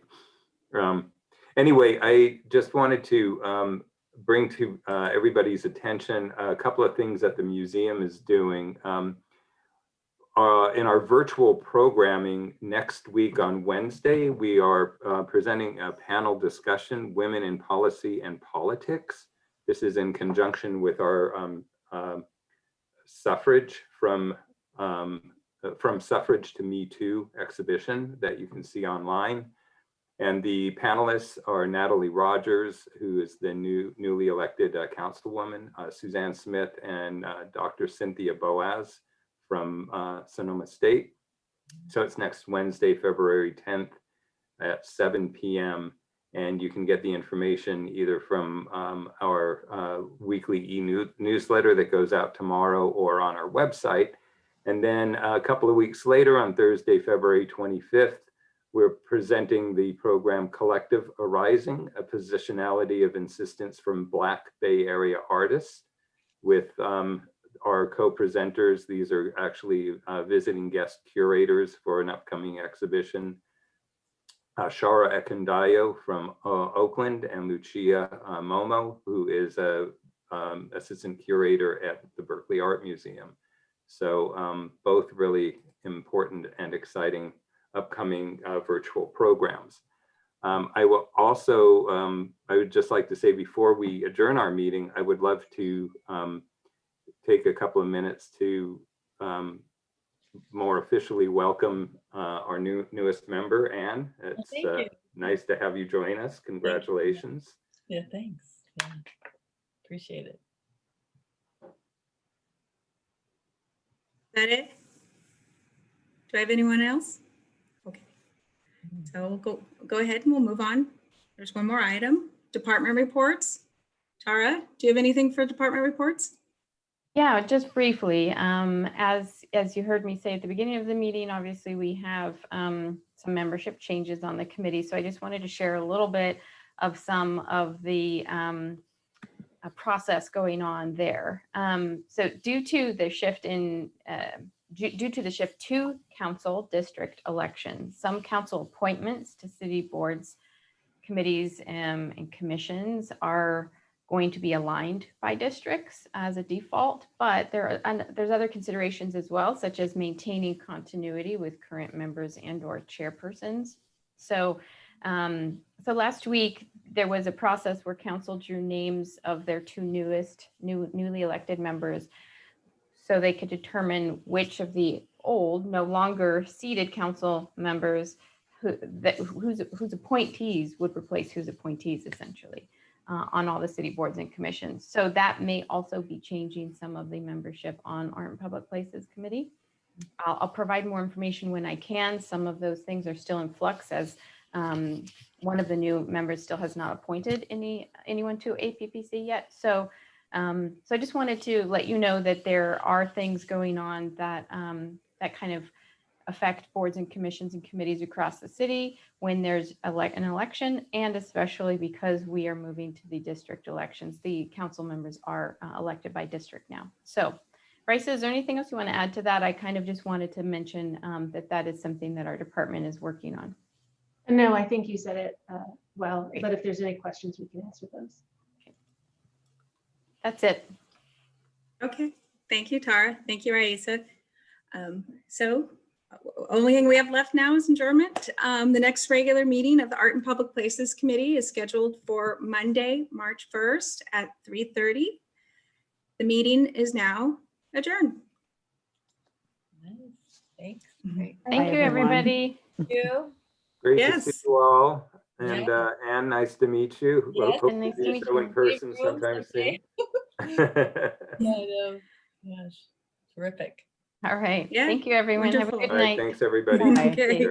Um, anyway, I just wanted to um, bring to uh, everybody's attention a couple of things that the museum is doing. Um, uh, in our virtual programming next week on Wednesday, we are uh, presenting a panel discussion, Women in Policy and Politics. This is in conjunction with our um, uh, suffrage from, um, from suffrage to Me Too exhibition that you can see online. And the panelists are Natalie Rogers, who is the new newly elected uh, councilwoman, uh, Suzanne Smith, and uh, Dr. Cynthia Boaz from uh, Sonoma State. So it's next Wednesday, February 10th at 7 p.m. And you can get the information either from um, our uh, weekly e-newsletter that goes out tomorrow or on our website. And then a couple of weeks later on Thursday, February 25th, we're presenting the program Collective Arising, a positionality of insistence from Black Bay Area artists with um, our co-presenters. These are actually uh, visiting guest curators for an upcoming exhibition. Uh, Shara Ekundayo from uh, Oakland and Lucia uh, Momo, who is a um, assistant curator at the Berkeley Art Museum. So um, both really important and exciting upcoming uh, virtual programs. Um, I will also, um, I would just like to say before we adjourn our meeting, I would love to um, take a couple of minutes to um, more officially welcome uh, our new newest member, Anne. It's uh, nice to have you join us. Congratulations. Yeah, thanks. Yeah. Appreciate it. Is that it? Do I have anyone else? Okay. So we'll go, go ahead and we'll move on. There's one more item, department reports. Tara, do you have anything for department reports? Yeah, just briefly, um, as, as you heard me say at the beginning of the meeting, obviously we have um, some membership changes on the committee. So I just wanted to share a little bit of some of the um, process going on there. Um, so due to the shift in, uh, due, due to the shift to council district elections, some council appointments to city boards, committees, um, and commissions are going to be aligned by districts as a default, but there are there's other considerations as well, such as maintaining continuity with current members and or chairpersons. So, um, so last week there was a process where council drew names of their two newest, new newly elected members, so they could determine which of the old, no longer seated council members who that whose whose appointees would replace whose appointees essentially uh, on all the city boards and commissions. So that may also be changing some of the membership on Art in Public Places Committee. I'll, I'll provide more information when I can. Some of those things are still in flux as um, one of the new members still has not appointed any anyone to APPC yet. So, um, so I just wanted to let you know that there are things going on that um, that kind of affect boards and commissions and committees across the city when there's an election and especially because we are moving to the district elections. The council members are uh, elected by district now. So Raisa, is there anything else you want to add to that? I kind of just wanted to mention um, that that is something that our department is working on. No, I think you said it uh, well, Great. but if there's any questions, we can answer those. That's it. Okay, thank you, Tara. Thank you, Raisa. Um, So only thing we have left now is adjournment. Um, The next regular meeting of the Art in Public Places Committee is scheduled for Monday, March 1st at 3:30. The meeting is now adjourned. Nice. Thanks. Thank Bye, you, everyone. everybody. Thank you. Great to see you all. And uh, Anne, nice to meet you. We'll Yes, hope nice to meet you. in person Thank you. sometime soon. Yeah, I know. Gosh, terrific. All right. Yeah, Thank you, everyone. Have a wonderful. good All right, night. thanks, everybody. Bye. Okay.